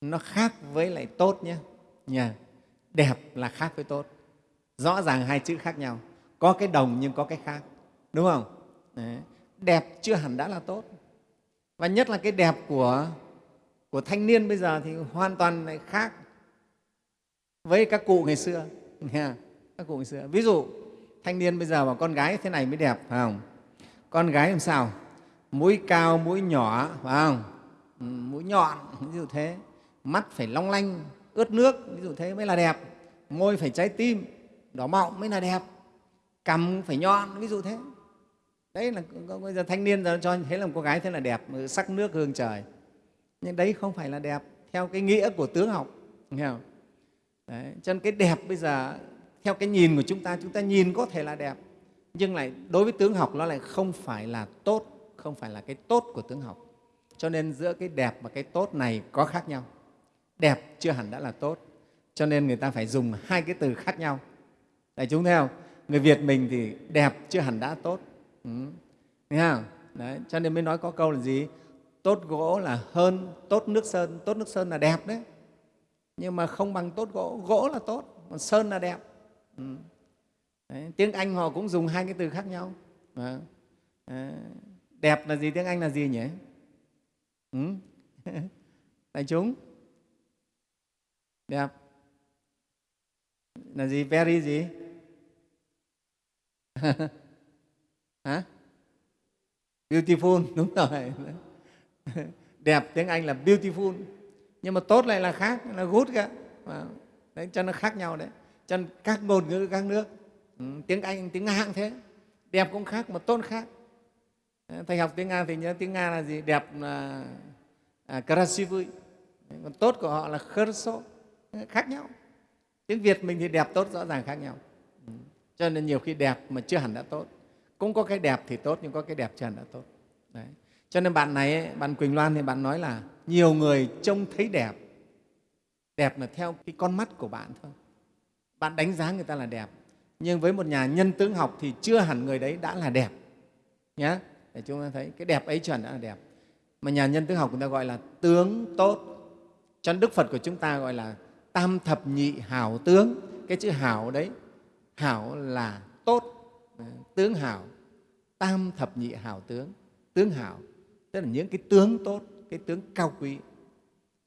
nó khác với lại tốt nhé. Nhà đẹp là khác với tốt. Rõ ràng hai chữ khác nhau. Có cái đồng nhưng có cái khác, đúng không? Đấy. đẹp chưa hẳn đã là tốt. Và nhất là cái đẹp của của thanh niên bây giờ thì hoàn toàn lại khác với các cụ ngày xưa. Nha, các cụ ngày xưa. Ví dụ, thanh niên bây giờ mà con gái thế này mới đẹp, phải không? Con gái làm sao? Mũi cao mũi nhỏ phải không? Ừ, mũi nhọn ví dụ thế. Mắt phải long lanh ướt nước ví dụ thế mới là đẹp. Môi phải trái tim đỏ mọng mới là đẹp. Cằm phải nhọn ví dụ thế. Đấy là bây giờ thanh niên giờ cho thế là một cô gái thế là đẹp ừ, sắc nước hương trời. Nhưng đấy không phải là đẹp theo cái nghĩa của tướng học nghe không? Đấy, cho nên cái đẹp bây giờ theo cái nhìn của chúng ta chúng ta nhìn có thể là đẹp. Nhưng lại đối với tướng học nó lại không phải là tốt không phải là cái tốt của tướng học. Cho nên giữa cái đẹp và cái tốt này có khác nhau. Đẹp chưa hẳn đã là tốt. Cho nên người ta phải dùng hai cái từ khác nhau. Đại chúng thấy không? Người việt mình thì đẹp chưa hẳn đã tốt. Ừ. Thấy không? Đấy, cho nên mới nói có câu là gì? Tốt gỗ là hơn tốt nước sơn. Tốt nước sơn là đẹp đấy. Nhưng mà không bằng tốt gỗ. Gỗ là tốt còn sơn là đẹp. Ừ. đấy, tiếng anh họ cũng dùng hai cái từ khác nhau. À, à, đẹp là gì tiếng anh là gì nhỉ? Ừ? đại chúng. Đẹp. Là gì? Very gì? Hả? Beautiful đúng rồi. Đẹp tiếng anh là beautiful. Nhưng mà tốt lại là khác là good cả. Đấy cho nó khác nhau đấy. Cho các ngôn ngữ các nước ừ, tiếng anh tiếng nga cũng thế. Đẹp cũng khác mà tốt khác. Ờ, thầy học tiếng nga thì nhớ tiếng nga là gì? Đẹp là à, krasivui còn tốt của họ là kherso khác nhau. Tiếng việt mình thì đẹp tốt rõ ràng khác nhau. Ừ. Cho nên nhiều khi đẹp mà chưa hẳn đã tốt. Cũng có cái đẹp thì tốt nhưng có cái đẹp chưa hẳn đã tốt. Đấy. cho nên bạn này bạn quỳnh loan thì bạn nói là nhiều người trông thấy đẹp. Đẹp là theo cái con mắt của bạn thôi. Bạn đánh giá người ta là đẹp. Nhưng với một nhà nhân tướng học thì chưa hẳn người đấy đã là đẹp. Nhé để chúng ta thấy cái đẹp ấy chuẩn đã là đẹp. Mà nhà nhân tướng học người ta gọi là tướng tốt. Cho đức phật của chúng ta gọi là tam thập nhị hảo tướng. Cái chữ hảo đấy, hảo là tốt. Tướng hảo, tam thập nhị hảo tướng. Tướng hảo, tức là những cái tướng tốt, cái tướng cao quý.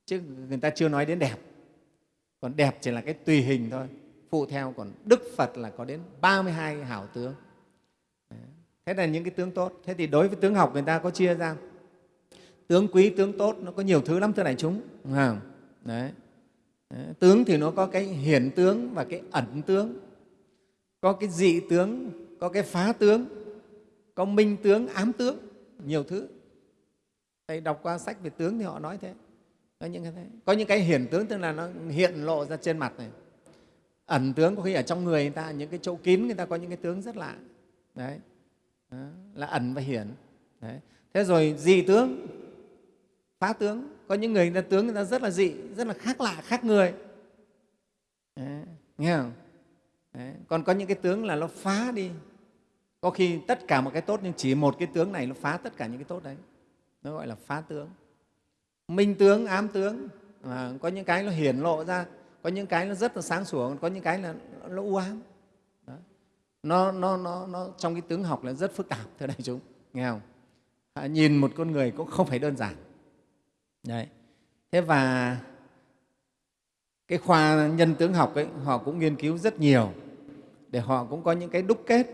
Chứ người ta chưa nói đến đẹp. Còn đẹp chỉ là cái tùy hình thôi. Phụ theo còn đức phật là có đến 32 hảo tướng thế là những cái tướng tốt. Thế thì đối với tướng học người ta có chia ra. Tướng quý tướng tốt nó có nhiều thứ lắm thưa đại chúng. Không? Đấy. Đấy. tướng thì nó có cái hiển tướng và cái ẩn tướng. Có cái dị tướng có cái phá tướng có minh tướng ám tướng nhiều thứ. Thầy đọc qua sách về tướng thì họ nói thế. Có những cái, thế. có những cái hiển tướng tức là nó hiện lộ ra trên mặt này. Ẩn tướng có khi ở trong người người ta những cái chỗ kín người ta có những cái tướng rất lạ. Đấy đó, là ẩn và hiển. Đấy. thế rồi dị tướng phá tướng. Có những người, người ta tướng người ta rất là dị rất là khác lạ khác người. Đấy, nghe không? Đấy. còn có những cái tướng là nó phá đi. Có khi tất cả một cái tốt nhưng chỉ một cái tướng này nó phá tất cả những cái tốt đấy. Nó gọi là phá tướng. Minh tướng ám tướng. À, có những cái nó hiển lộ ra có những cái nó rất là sáng sủa có những cái là nó u ám. Nó, nó, nó, nó trong cái tướng học là rất phức tạp thưa đại chúng. Nghe không? À, nhìn một con người cũng không phải đơn giản. Đấy. Thế và cái khoa nhân tướng học ấy họ cũng nghiên cứu rất nhiều để họ cũng có những cái đúc kết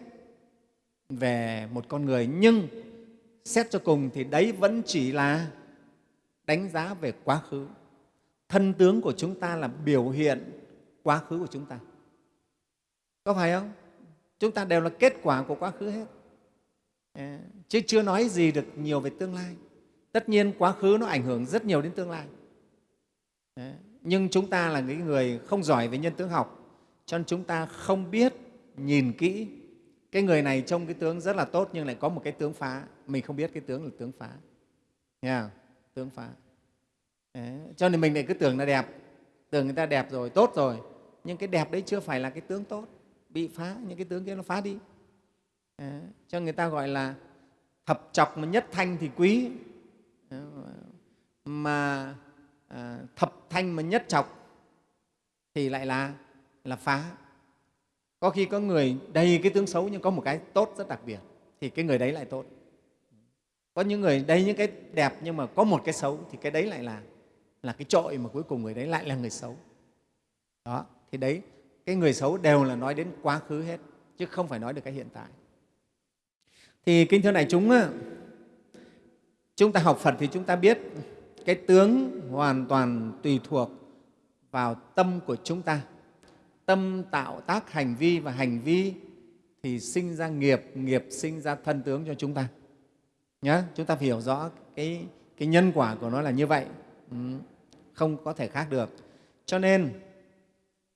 về một con người. Nhưng xét cho cùng thì đấy vẫn chỉ là đánh giá về quá khứ. Thân tướng của chúng ta là biểu hiện quá khứ của chúng ta. Có phải không? Chúng ta đều là kết quả của quá khứ hết. Chứ chưa nói gì được nhiều về tương lai. Tất nhiên quá khứ nó ảnh hưởng rất nhiều đến tương lai. Nhưng chúng ta là những người không giỏi về nhân tướng học, cho nên chúng ta không biết nhìn kỹ cái người này trông cái tướng rất là tốt nhưng lại có một cái tướng phá. Mình không biết cái tướng là tướng phá. Nghe không? tướng phá. Đấy. cho nên mình lại cứ tưởng là đẹp. Tưởng người ta đẹp rồi, tốt rồi. Nhưng cái đẹp đấy chưa phải là cái tướng tốt bị phá những cái tướng kia nó phá đi. À, cho người ta gọi là thập chọc mà nhất thanh thì quý. Mà à, thập thanh mà nhất chọc thì lại là là phá. Có khi có người đầy cái tướng xấu nhưng có một cái tốt rất đặc biệt thì cái người đấy lại tốt. Có những người đầy những cái đẹp nhưng mà có một cái xấu thì cái đấy lại là là cái trội mà cuối cùng người đấy lại là người xấu. Đó thì đấy cái người xấu đều là nói đến quá khứ hết chứ không phải nói được cái hiện tại. Thì kính thưa đại chúng chúng ta học phật thì chúng ta biết cái tướng hoàn toàn tùy thuộc vào tâm của chúng ta. Tâm tạo tác hành vi và hành vi thì sinh ra nghiệp nghiệp sinh ra thân tướng cho chúng ta. Nhé chúng ta phải hiểu rõ cái, cái nhân quả của nó là như vậy. Ừ, không có thể khác được. Cho nên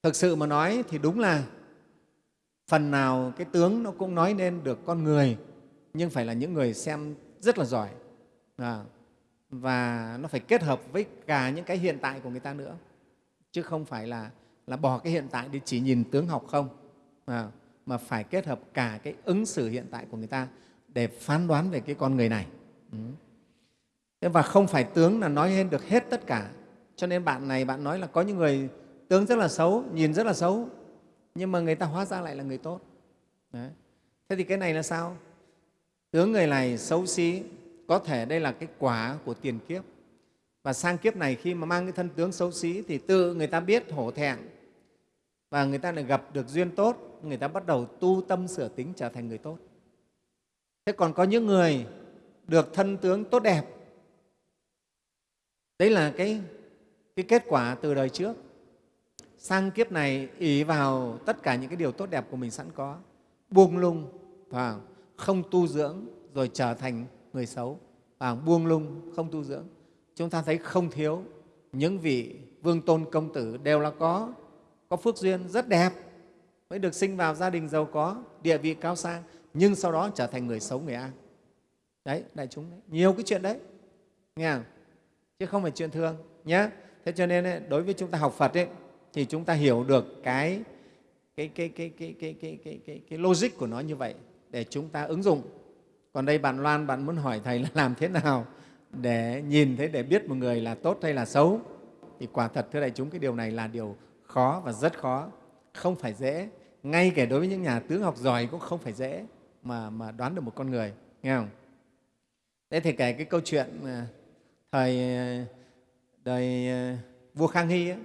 thực sự mà nói thì đúng là phần nào cái tướng nó cũng nói nên được con người nhưng phải là những người xem rất là giỏi. À, và nó phải kết hợp với cả những cái hiện tại của người ta nữa chứ không phải là là bỏ cái hiện tại đi chỉ nhìn tướng học không. À, mà phải kết hợp cả cái ứng xử hiện tại của người ta để phán đoán về cái con người này. Ừ. Thế và không phải tướng là nói lên được hết tất cả. Cho nên bạn này bạn nói là có những người tướng rất là xấu nhìn rất là xấu. Nhưng mà người ta hóa ra lại là người tốt. Đấy. thế thì cái này là sao? Tướng người này xấu xí có thể đây là cái quả của tiền kiếp. Và sang kiếp này khi mà mang cái thân tướng xấu xí thì tự người ta biết hổ thẹn. Và người ta lại gặp được duyên tốt người ta bắt đầu tu tâm sửa tính trở thành người tốt. Thế còn có những người được thân tướng tốt đẹp. Đấy là cái, cái kết quả từ đời trước sang kiếp này ý vào tất cả những cái điều tốt đẹp của mình sẵn có. Buông lung và không tu dưỡng rồi trở thành người xấu. Và buông lung không tu dưỡng. Chúng ta thấy không thiếu những vị vương tôn công tử đều là có có phước duyên rất đẹp mới được sinh vào gia đình giàu có địa vị cao sang nhưng sau đó trở thành người xấu người ác đấy đại chúng đấy. nhiều cái chuyện đấy. Nghe không? chứ không phải chuyện thường nhé thế cho nên đối với chúng ta học phật ấy, thì chúng ta hiểu được cái cái cái cái cái cái cái cái cái, cái logic của nó như vậy để chúng ta ứng dụng. Còn đây bạn loan bạn muốn hỏi thầy là làm thế nào để nhìn thấy để biết một người là tốt hay là xấu? Thì quả thật thưa đại chúng cái điều này là điều khó và rất khó. Không phải dễ. Ngay kể đối với những nhà tướng học giỏi cũng không phải dễ mà, mà đoán được một con người nghe không? Thế thì kể cái câu chuyện à, thời à, đời à, vua khang hy ấy,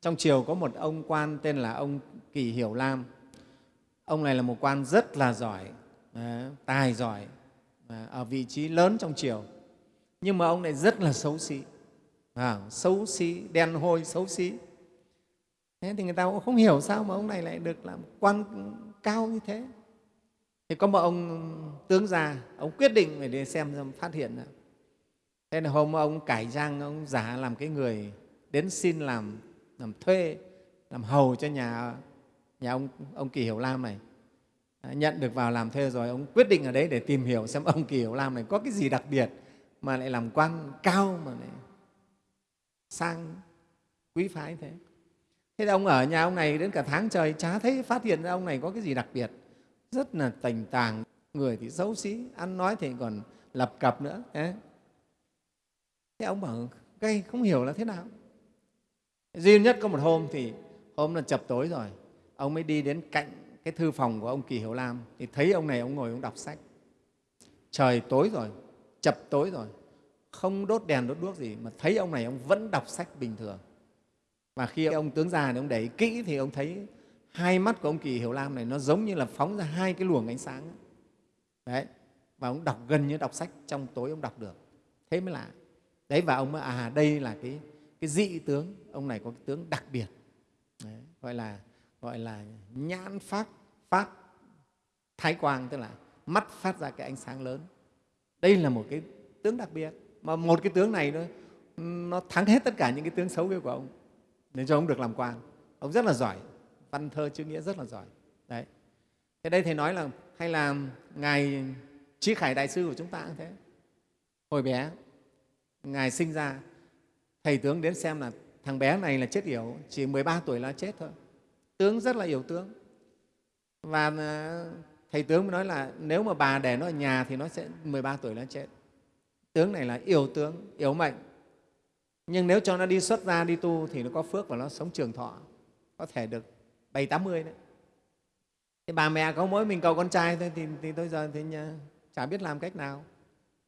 trong triều có một ông quan tên là ông kỳ hiểu lam. Ông này là một quan rất là giỏi ờ, tài giỏi ờ, ở vị trí lớn trong triều. Nhưng mà ông này rất là xấu xí à, xấu xí đen hôi xấu xí. Thế thì người ta cũng không hiểu sao mà ông này lại được làm quan cao như thế. Thì có một ông tướng già ông quyết định phải đi xem phát hiện ra thế là hôm ông cải trang ông giả làm cái người đến xin làm làm thuê làm hầu cho nhà nhà ông ông kỳ hiểu lam này. Nhận được vào làm thuê rồi ông quyết định ở đấy để tìm hiểu xem ông kỳ hiểu lam này có cái gì đặc biệt mà lại làm quan cao mà lại sang quý phái thế. Thế ông ở nhà ông này đến cả tháng trời chả thấy phát hiện ra ông này có cái gì đặc biệt. Rất là tành tàng người thì xấu xí ăn nói thì còn lập cập nữa thế, thế ông bảo gây không hiểu là thế nào? Duy nhất có một hôm thì hôm là chập tối rồi. Ông mới đi đến cạnh cái thư phòng của ông kỳ hiểu lam thì thấy ông này ông ngồi ông đọc sách. Trời tối rồi, chập tối rồi. Không đốt đèn đốt đuốc gì mà thấy ông này ông vẫn đọc sách bình thường. Và khi ông tướng già này ông để kỹ thì ông thấy hai mắt của ông kỳ hiểu lam này nó giống như là phóng ra hai cái luồng ánh sáng. Đấy, và ông đọc gần như đọc sách trong tối ông đọc được. Thế mới lạ. Đấy, và ông mới à đây là cái cái dị tướng ông này có cái tướng đặc biệt. Đấy, gọi là gọi là nhãn phát phát thái quang tức là mắt phát ra cái ánh sáng lớn. Đây là một cái tướng đặc biệt mà một cái tướng này nó, nó thắng hết tất cả những cái tướng xấu kia của ông. Nên cho ông được làm quan. Ông rất là giỏi văn thơ chữ nghĩa rất là giỏi. Đấy. Thế đây thầy nói là hay là ngài trí khải đại sư của chúng ta cũng thế. Hồi bé ngài sinh ra thầy tướng đến xem là thằng bé này là chết yểu chỉ 13 tuổi là chết thôi. Tướng rất là yểu tướng. Và ờ, thầy tướng mới nói là nếu mà bà để nó ở nhà thì nó sẽ 13 tuổi nó chết. Tướng này là yếu tướng yếu mệnh. Nhưng nếu cho nó đi xuất gia đi tu thì nó có phước và nó sống trường thọ có thể được bảy tám mươi đấy. Thì bà mẹ có mỗi mình cầu con trai thôi thì, thì tôi giờ thì nhà, chả biết làm cách nào.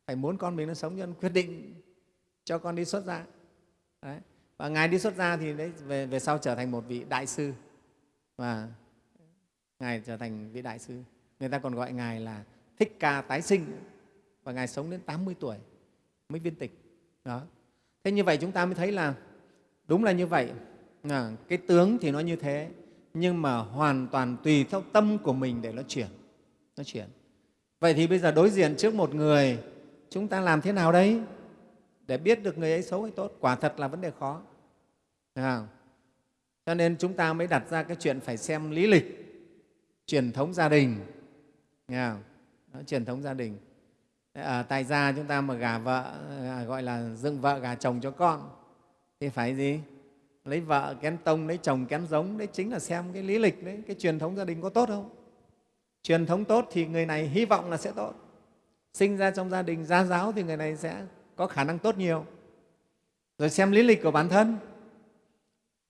Phải muốn con mình nó sống cho nên quyết định cho con đi xuất gia đấy. và ngài đi xuất gia thì đấy về, về sau trở thành một vị đại sư. Và ngài trở thành vị đại sư. Người ta còn gọi ngài là thích ca tái sinh. Và ngài sống đến 80 tuổi mới viên tịch. Đó. Thế như vậy chúng ta mới thấy là đúng là như vậy. À, cái tướng thì nó như thế nhưng mà hoàn toàn tùy theo tâm của mình để nó chuyển nó chuyển. Vậy thì bây giờ đối diện trước một người chúng ta làm thế nào đấy? Để biết được người ấy xấu hay tốt quả thật là vấn đề khó. À, cho nên chúng ta mới đặt ra cái chuyện phải xem lý lịch truyền thống gia đình. Nghe không? Đó, truyền thống gia đình. Ở tại gia chúng ta mà gả vợ à, gọi là dựng vợ gả chồng cho con thì phải gì? Lấy vợ kén tông lấy chồng kén giống đấy chính là xem cái lý lịch đấy cái truyền thống gia đình có tốt không? Truyền thống tốt thì người này hy vọng là sẽ tốt. Sinh ra trong gia đình gia giáo thì người này sẽ có khả năng tốt nhiều. Rồi xem lý lịch của bản thân.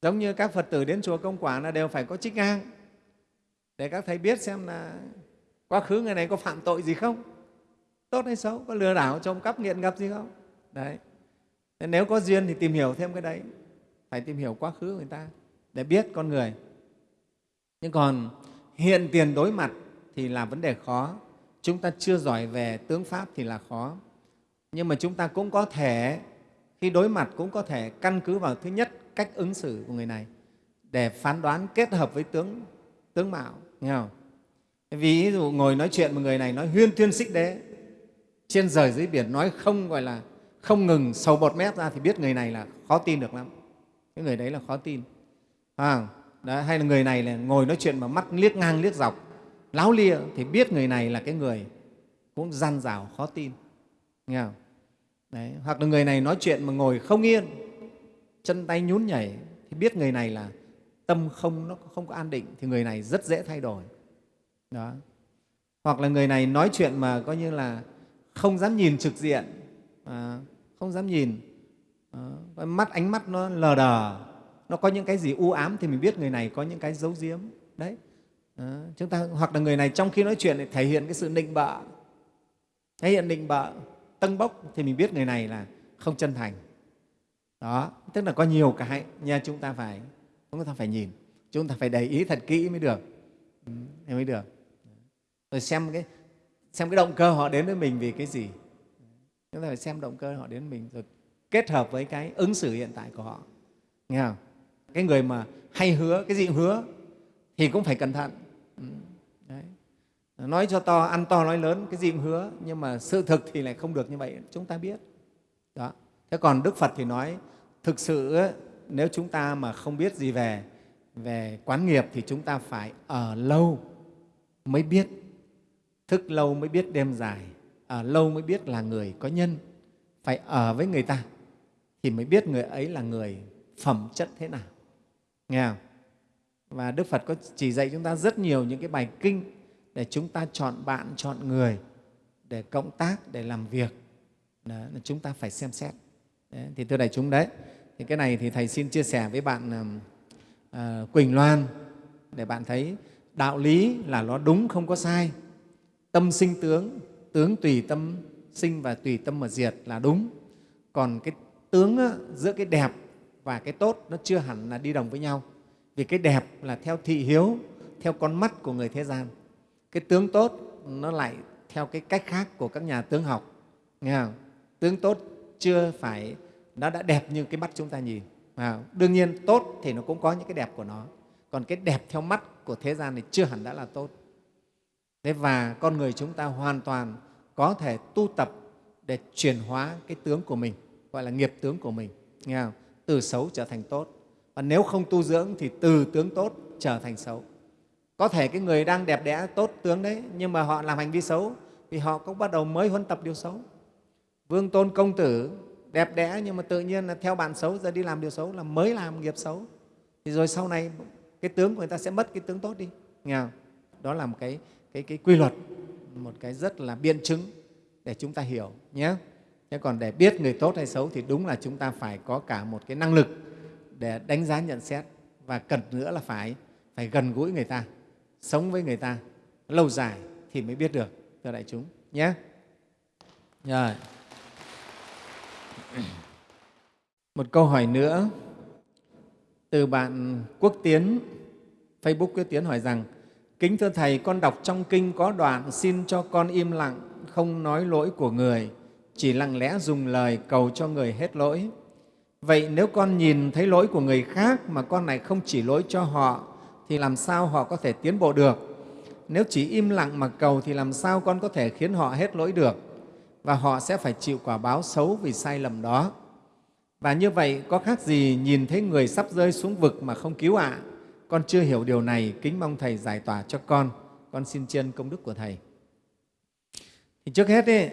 Giống như các phật tử đến chùa công quả là đều phải có trích ngang để các thầy biết xem là quá khứ người này có phạm tội gì không, tốt hay xấu, có lừa đảo trộm cắp nghiện ngập gì không? Đấy. Nếu có duyên thì tìm hiểu thêm cái đấy. Phải tìm hiểu quá khứ của người ta để biết con người. Nhưng còn hiện tiền đối mặt thì là vấn đề khó. Chúng ta chưa giỏi về tướng pháp thì là khó nhưng mà chúng ta cũng có thể khi đối mặt cũng có thể căn cứ vào thứ nhất cách ứng xử của người này để phán đoán kết hợp với tướng tướng mạo nghe không? Ví dụ ngồi nói chuyện một người này nói huyên thuyên xích đế trên rời dưới biển nói không gọi là không ngừng sầu bọt mép ra thì biết người này là khó tin được lắm. Cái người đấy là khó tin. À, đó, hay là người này là ngồi nói chuyện mà mắt liếc ngang liếc dọc láo lia thì biết người này là cái người cũng gian rào khó tin. Nghe không? Đấy. hoặc là người này nói chuyện mà ngồi không yên chân tay nhún nhảy thì biết người này là tâm không nó không có an định thì người này rất dễ thay đổi. Đó. Hoặc là người này nói chuyện mà coi như là không dám nhìn trực diện à, không dám nhìn à, mắt ánh mắt nó lờ đờ nó có những cái gì u ám thì mình biết người này có những cái giấu giếm. Đấy. À, chúng ta hoặc là người này trong khi nói chuyện thì thể hiện cái sự nịnh bợ thể hiện nịnh bợ tâng bốc. Thì mình biết người này là không chân thành. Đó tức là có nhiều cái nha chúng ta phải chúng ta phải nhìn chúng ta phải để ý thật kỹ mới được. Ừ, mới được. Rồi xem cái xem cái động cơ họ đến với mình vì cái gì. Chúng ta phải xem động cơ họ đến với mình rồi kết hợp với cái ứng xử hiện tại của họ. Nghe không? Cái người mà hay hứa cái gì hứa thì cũng phải cẩn thận. Ừ, nói cho to, ăn to nói lớn, cái gì cũng hứa, nhưng mà sự thực thì lại không được như vậy, chúng ta biết. Đó. Thế còn đức phật thì nói, thực sự nếu chúng ta mà không biết gì về về quán nghiệp thì chúng ta phải ở lâu mới biết. Thức lâu mới biết đêm dài, ở lâu mới biết là người có nhân. Phải ở với người ta thì mới biết người ấy là người phẩm chất thế nào. Nghe không? và đức phật có chỉ dạy chúng ta rất nhiều những cái bài kinh để chúng ta chọn bạn chọn người để cộng tác để làm việc. Đó, chúng ta phải xem xét. Đấy, thì thưa đại chúng đấy thì cái này thì thầy xin chia sẻ với bạn à, quỳnh loan để bạn thấy đạo lý là nó đúng không có sai. Tâm sinh tướng tướng tùy tâm sinh và tùy tâm mà diệt là đúng. Còn cái tướng á, giữa cái đẹp và cái tốt nó chưa hẳn là đi đồng với nhau. Vì cái đẹp là theo thị hiếu theo con mắt của người thế gian cái tướng tốt nó lại theo cái cách khác của các nhà tướng học nghe không? tướng tốt chưa phải nó đã đẹp như cái mắt chúng ta nhìn à, đương nhiên tốt thì nó cũng có những cái đẹp của nó còn cái đẹp theo mắt của thế gian thì chưa hẳn đã là tốt Thế và con người chúng ta hoàn toàn có thể tu tập để chuyển hóa cái tướng của mình, gọi là nghiệp tướng của mình, nghe không? từ xấu trở thành tốt. Và nếu không tu dưỡng thì từ tướng tốt trở thành xấu. Có thể cái người đang đẹp đẽ tốt tướng đấy, nhưng mà họ làm hành vi xấu vì họ cũng bắt đầu mới huấn tập điều xấu. Vương Tôn Công Tử đẹp đẽ nhưng mà tự nhiên là theo bạn xấu giờ đi làm điều xấu là mới làm nghiệp xấu. Thì rồi sau này cái tướng của người ta sẽ mất cái tướng tốt đi. Nghe không? Đó là một cái cái, cái quy luật một cái rất là biện chứng để chúng ta hiểu nhé thế còn để biết người tốt hay xấu thì đúng là chúng ta phải có cả một cái năng lực để đánh giá nhận xét và cần nữa là phải phải gần gũi người ta sống với người ta lâu dài thì mới biết được thưa đại chúng nhé. Rồi. Một câu hỏi nữa. Từ bạn quốc tiến facebook quốc tiến hỏi rằng Kính thưa Thầy, con đọc trong kinh có đoạn xin cho con im lặng, không nói lỗi của người, chỉ lặng lẽ dùng lời cầu cho người hết lỗi. Vậy nếu con nhìn thấy lỗi của người khác mà con này không chỉ lỗi cho họ, thì làm sao họ có thể tiến bộ được? Nếu chỉ im lặng mà cầu thì làm sao con có thể khiến họ hết lỗi được? Và họ sẽ phải chịu quả báo xấu vì sai lầm đó. Và như vậy có khác gì nhìn thấy người sắp rơi xuống vực mà không cứu ạ? À? con chưa hiểu điều này kính mong thầy giải tỏa cho con con xin chân công đức của thầy thì trước hết ấy,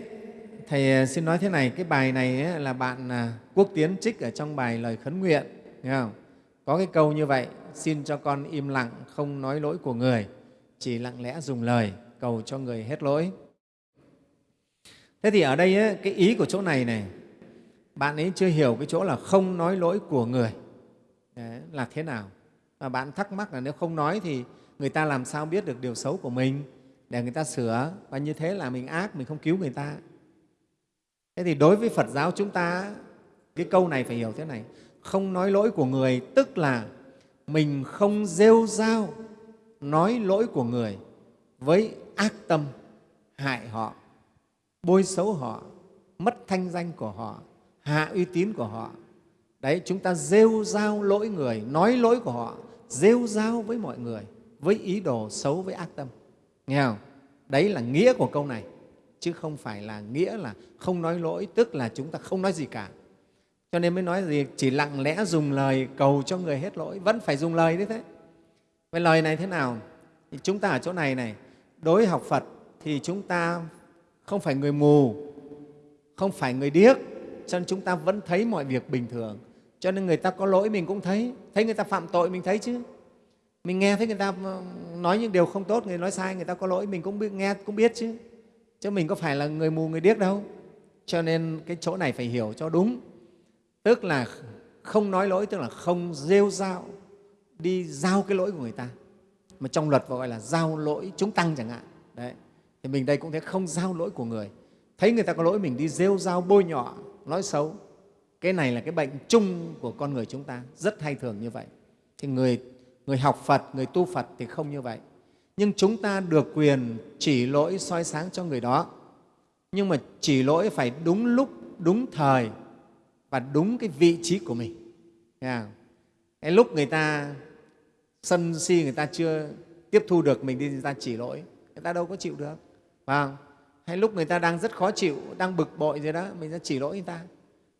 thầy à, xin nói thế này cái bài này ấy, là bạn à, quốc tiến trích ở trong bài lời khấn nguyện nghe không? Có cái câu như vậy xin cho con im lặng không nói lỗi của người chỉ lặng lẽ dùng lời cầu cho người hết lỗi. Thế thì ở đây ấy, cái ý của chỗ này này bạn ấy chưa hiểu cái chỗ là không nói lỗi của người. Đấy, là thế nào? Mà bạn thắc mắc là nếu không nói thì người ta làm sao biết được điều xấu của mình? Để người ta sửa và như thế là mình ác mình không cứu người ta. Thế thì đối với phật giáo chúng ta cái câu này phải hiểu thế này không nói lỗi của người, tức là mình không rêu rao nói lỗi của người với ác tâm, hại họ, bôi xấu họ, mất thanh danh của họ, hạ uy tín của họ. Đấy, chúng ta rêu rao lỗi người, nói lỗi của họ, rêu rao với mọi người, với ý đồ xấu, với ác tâm. Nghe không? Đấy là nghĩa của câu này, chứ không phải là nghĩa là không nói lỗi, tức là chúng ta không nói gì cả cho nên mới nói gì chỉ lặng lẽ dùng lời cầu cho người hết lỗi vẫn phải dùng lời đấy thế. Vậy lời này thế nào? Thì chúng ta ở chỗ này này đối học phật thì chúng ta không phải người mù không phải người điếc cho nên chúng ta vẫn thấy mọi việc bình thường. Cho nên người ta có lỗi mình cũng thấy thấy người ta phạm tội mình thấy chứ. Mình nghe thấy người ta ờ, nói những điều không tốt người nói sai người ta có lỗi mình cũng biết, nghe cũng biết chứ. Chứ mình có phải là người mù người điếc đâu. Cho nên cái chỗ này phải hiểu cho đúng tức là không nói lỗi, tức là không rêu rao đi giao cái lỗi của người ta. Mà trong luật gọi là giao lỗi chúng tăng chẳng hạn. Đấy, thì mình đây cũng thế, không giao lỗi của người. Thấy người ta có lỗi, mình đi rêu rao bôi nhọ, nói xấu. Cái này là cái bệnh chung của con người chúng ta, rất hay thường như vậy. Thì người người học phật, người tu phật thì không như vậy. Nhưng chúng ta được quyền chỉ lỗi soi sáng cho người đó. Nhưng mà chỉ lỗi phải đúng lúc, đúng thời và đúng cái vị trí của mình. Cái lúc người ta sân si, người ta chưa tiếp thu được mình đi, người ta chỉ lỗi, người ta đâu có chịu được. Phải không? hay lúc người ta đang rất khó chịu, đang bực bội rồi đó, mình ra chỉ lỗi người ta.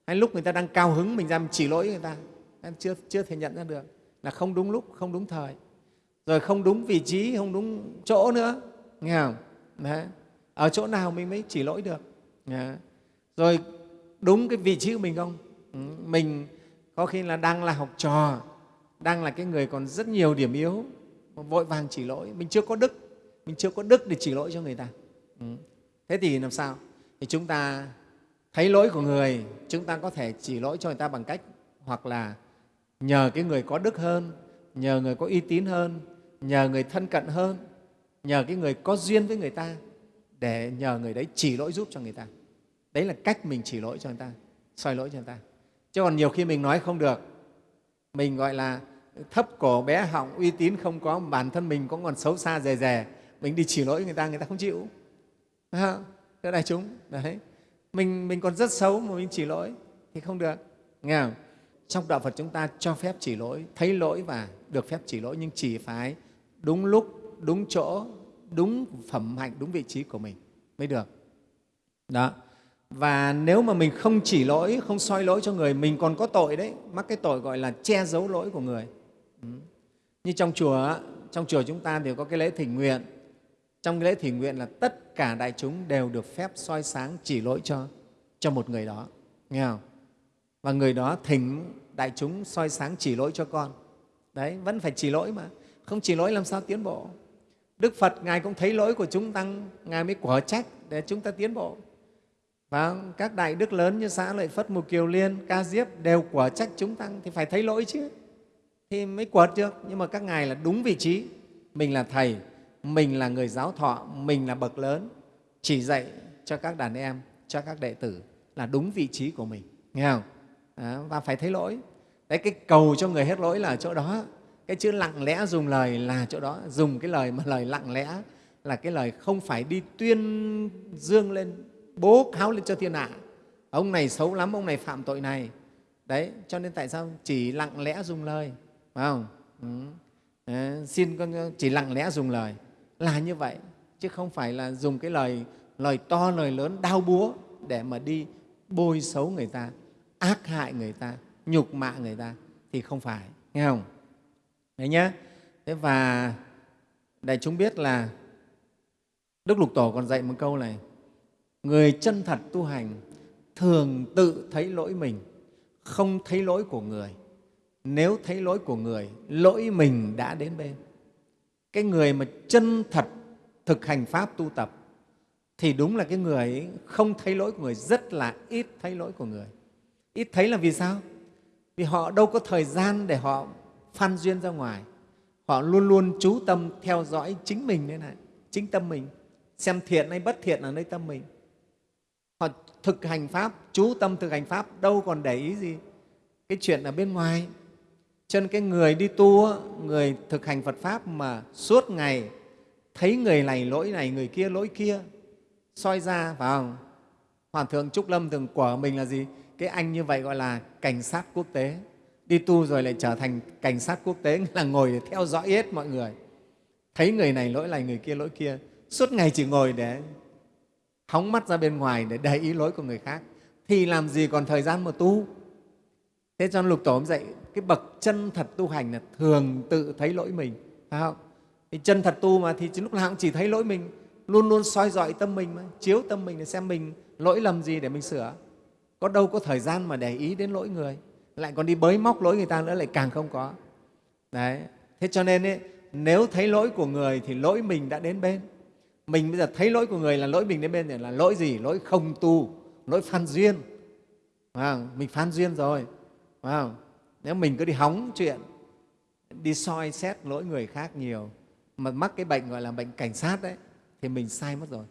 Hay lúc người ta đang cao hứng, mình ra chỉ lỗi người ta. Em chưa chưa thể nhận ra được là không đúng lúc, không đúng thời. Rồi không đúng vị trí, không đúng chỗ nữa. Nghe không? Đấy. ở chỗ nào mình mới chỉ lỗi được? Đấy. rồi đúng cái vị trí của mình không? Ừ, mình có khi là đang là học trò, đang là cái người còn rất nhiều điểm yếu vội vàng chỉ lỗi. Mình chưa có đức, mình chưa có đức để chỉ lỗi cho người ta. Ừ. Thế thì làm sao? Thì chúng ta thấy lỗi của người, chúng ta có thể chỉ lỗi cho người ta bằng cách hoặc là nhờ cái người có đức hơn, nhờ người có uy tín hơn, nhờ người thân cận hơn, nhờ cái người có duyên với người ta để nhờ người đấy chỉ lỗi giúp cho người ta đấy là cách mình chỉ lỗi cho người ta, soi lỗi cho người ta. Chứ còn nhiều khi mình nói không được. Mình gọi là thấp cổ bé họng, uy tín không có, bản thân mình cũng còn xấu xa rè rè mình đi chỉ lỗi người ta người ta không chịu. Thưa đại chúng, đấy. Mình mình còn rất xấu mà mình chỉ lỗi thì không được. Nghe không? trong đạo phật chúng ta cho phép chỉ lỗi, thấy lỗi và được phép chỉ lỗi, nhưng chỉ phải đúng lúc, đúng chỗ, đúng phẩm hạnh, đúng vị trí của mình mới được. Đó và nếu mà mình không chỉ lỗi, không soi lỗi cho người, mình còn có tội đấy. Mắc cái tội gọi là che giấu lỗi của người. Ừ. như trong chùa trong chùa chúng ta thì có cái lễ thỉnh nguyện. Trong cái lễ thỉnh nguyện là tất cả đại chúng đều được phép soi sáng, chỉ lỗi cho cho một người đó. Nghe không? Và người đó thỉnh đại chúng soi sáng, chỉ lỗi cho con. Đấy, vẫn phải chỉ lỗi mà. Không chỉ lỗi làm sao tiến bộ? Đức phật, ngài cũng thấy lỗi của chúng tăng. Ngài mới quả trách để chúng ta tiến bộ và các đại đức lớn như xã lợi phất mục kiều liên ca diếp đều quả trách chúng tăng thì phải thấy lỗi chứ. Thì mới quật được nhưng mà các ngài là đúng vị trí. Mình là thầy mình là người giáo thọ mình là bậc lớn. Chỉ dạy cho các đàn em cho các đệ tử là đúng vị trí của mình. Nghe không? À, và phải thấy lỗi. Đấy cái cầu cho người hết lỗi là ở chỗ đó. Cái chữ lặng lẽ dùng lời là chỗ đó. Dùng cái lời mà lời lặng lẽ là cái lời không phải đi tuyên dương lên bố cáo lên cho thiên hạ. Ông này xấu lắm ông này phạm tội này. Đấy cho nên tại sao chỉ lặng lẽ dùng lời phải không? Ừ. à, xin con chỉ lặng lẽ dùng lời là như vậy chứ không phải là dùng cái lời lời to lời lớn đau búa để mà đi bôi xấu người ta ác hại người ta nhục mạ người ta thì không phải nghe không? Đấy nhá. Thế và đại chúng biết là đức lục tổ còn dạy một câu này người chân thật tu hành thường tự thấy lỗi mình, không thấy lỗi của người. Nếu thấy lỗi của người, lỗi mình đã đến bên. Cái người mà chân thật thực hành pháp tu tập thì đúng là cái người ấy không thấy lỗi của người, rất là ít thấy lỗi của người. Ít thấy là vì sao? Vì họ đâu có thời gian để họ phan duyên ra ngoài. Họ luôn luôn chú tâm theo dõi chính mình đấy này, chính tâm mình, xem thiện hay bất thiện ở nơi tâm mình thực hành pháp, chú tâm thực hành pháp, đâu còn để ý gì. Cái chuyện ở bên ngoài, cho nên cái người đi tu người thực hành phật pháp mà suốt ngày thấy người này lỗi này, người kia lỗi kia, soi ra, phải không? Hòa thượng trúc lâm thường của mình là gì? Cái anh như vậy gọi là cảnh sát quốc tế. Đi tu rồi lại trở thành cảnh sát quốc tế là ngồi để theo dõi hết mọi người. Thấy người này lỗi này, người kia lỗi kia, suốt ngày chỉ ngồi để hóng mắt ra bên ngoài để để ý lỗi của người khác thì làm gì còn thời gian mà tu? Thế cho lục tổ dạy cái bậc chân thật tu hành là thường tự thấy lỗi mình phải không? Thì chân thật tu mà thì lúc nào cũng chỉ thấy lỗi mình luôn luôn soi dọi tâm mình mà chiếu tâm mình để xem mình lỗi lầm gì để mình sửa. Có đâu có thời gian mà để ý đến lỗi người lại còn đi bới móc lỗi người ta nữa lại càng không có. Đấy thế cho nên ấy, nếu thấy lỗi của người thì lỗi mình đã đến bên mình bây giờ thấy lỗi của người là lỗi mình đến bên thì là lỗi gì? Lỗi không tu lỗi phan duyên. À, mình phan duyên rồi. À, nếu mình cứ đi hóng chuyện đi soi xét lỗi người khác nhiều mà mắc cái bệnh gọi là bệnh cảnh sát đấy thì mình sai mất rồi.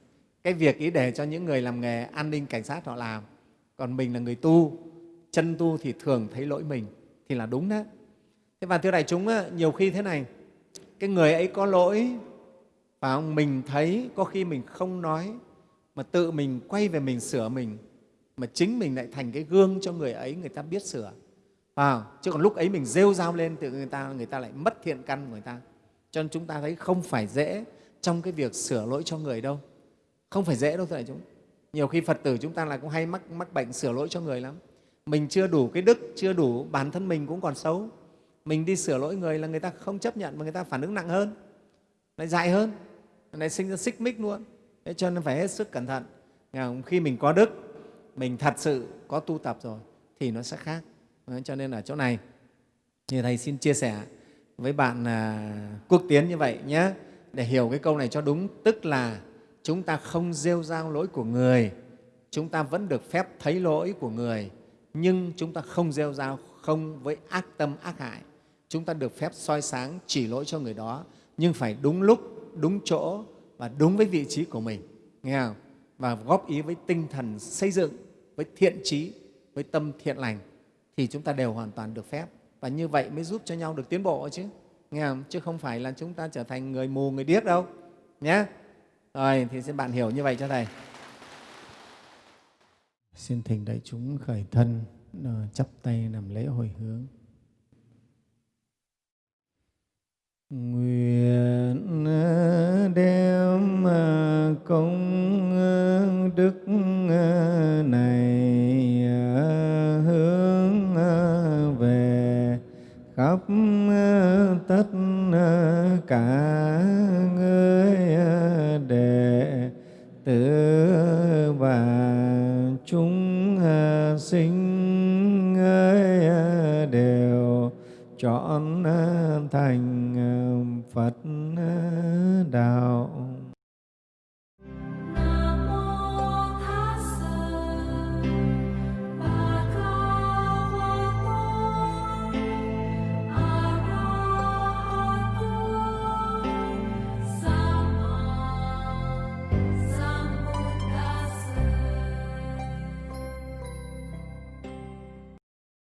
Cái việc ý để cho những người làm nghề an ninh cảnh sát họ làm còn mình là người tu chân tu thì thường thấy lỗi mình thì là đúng đó. Thế và thưa đại chúng nhiều khi thế này cái người ấy có lỗi và mình thấy có khi mình không nói mà tự mình quay về mình sửa mình mà chính mình lại thành cái gương cho người ấy người ta biết sửa. À, chứ còn lúc ấy mình rêu rao lên tự người ta người ta lại mất thiện căn của người ta. Cho nên chúng ta thấy không phải dễ trong cái việc sửa lỗi cho người đâu. Không phải dễ đâu thưa đại chúng. Nhiều khi phật tử chúng ta là cũng hay mắc, mắc bệnh sửa lỗi cho người lắm. Mình chưa đủ cái đức chưa đủ bản thân mình cũng còn xấu. Mình đi sửa lỗi người là người ta không chấp nhận mà người ta phản ứng nặng hơn lại dại hơn này sinh ra xích mích luôn. Thế cho nên phải hết sức cẩn thận. Khi mình có đức, mình thật sự có tu tập rồi, thì nó sẽ khác. Cho nên ở chỗ này, như thầy xin chia sẻ với bạn à, quốc tiến như vậy nhé. Để hiểu cái câu này cho đúng, tức là chúng ta không rêu rao lỗi của người, chúng ta vẫn được phép thấy lỗi của người, nhưng chúng ta không rêu rao, không với ác tâm, ác hại. Chúng ta được phép soi sáng chỉ lỗi cho người đó, nhưng phải đúng lúc đúng chỗ và đúng với vị trí của mình. Nghe không? và góp ý với tinh thần xây dựng, với thiện trí, với tâm thiện lành thì chúng ta đều hoàn toàn được phép. Và như vậy mới giúp cho nhau được tiến bộ chứ. Nghe không? chứ không phải là chúng ta trở thành người mù, người điếc đâu. Nhé rồi, thì xin bạn hiểu như vậy cho thầy. Xin thỉnh đại chúng khởi thân ờ, chắp tay làm lễ hồi hướng. Nguyện uh, đem uh, công uh, đức này hướng về khắp tất cả người đệ tử và chúng sinh ơi chọn thành Phật đạo.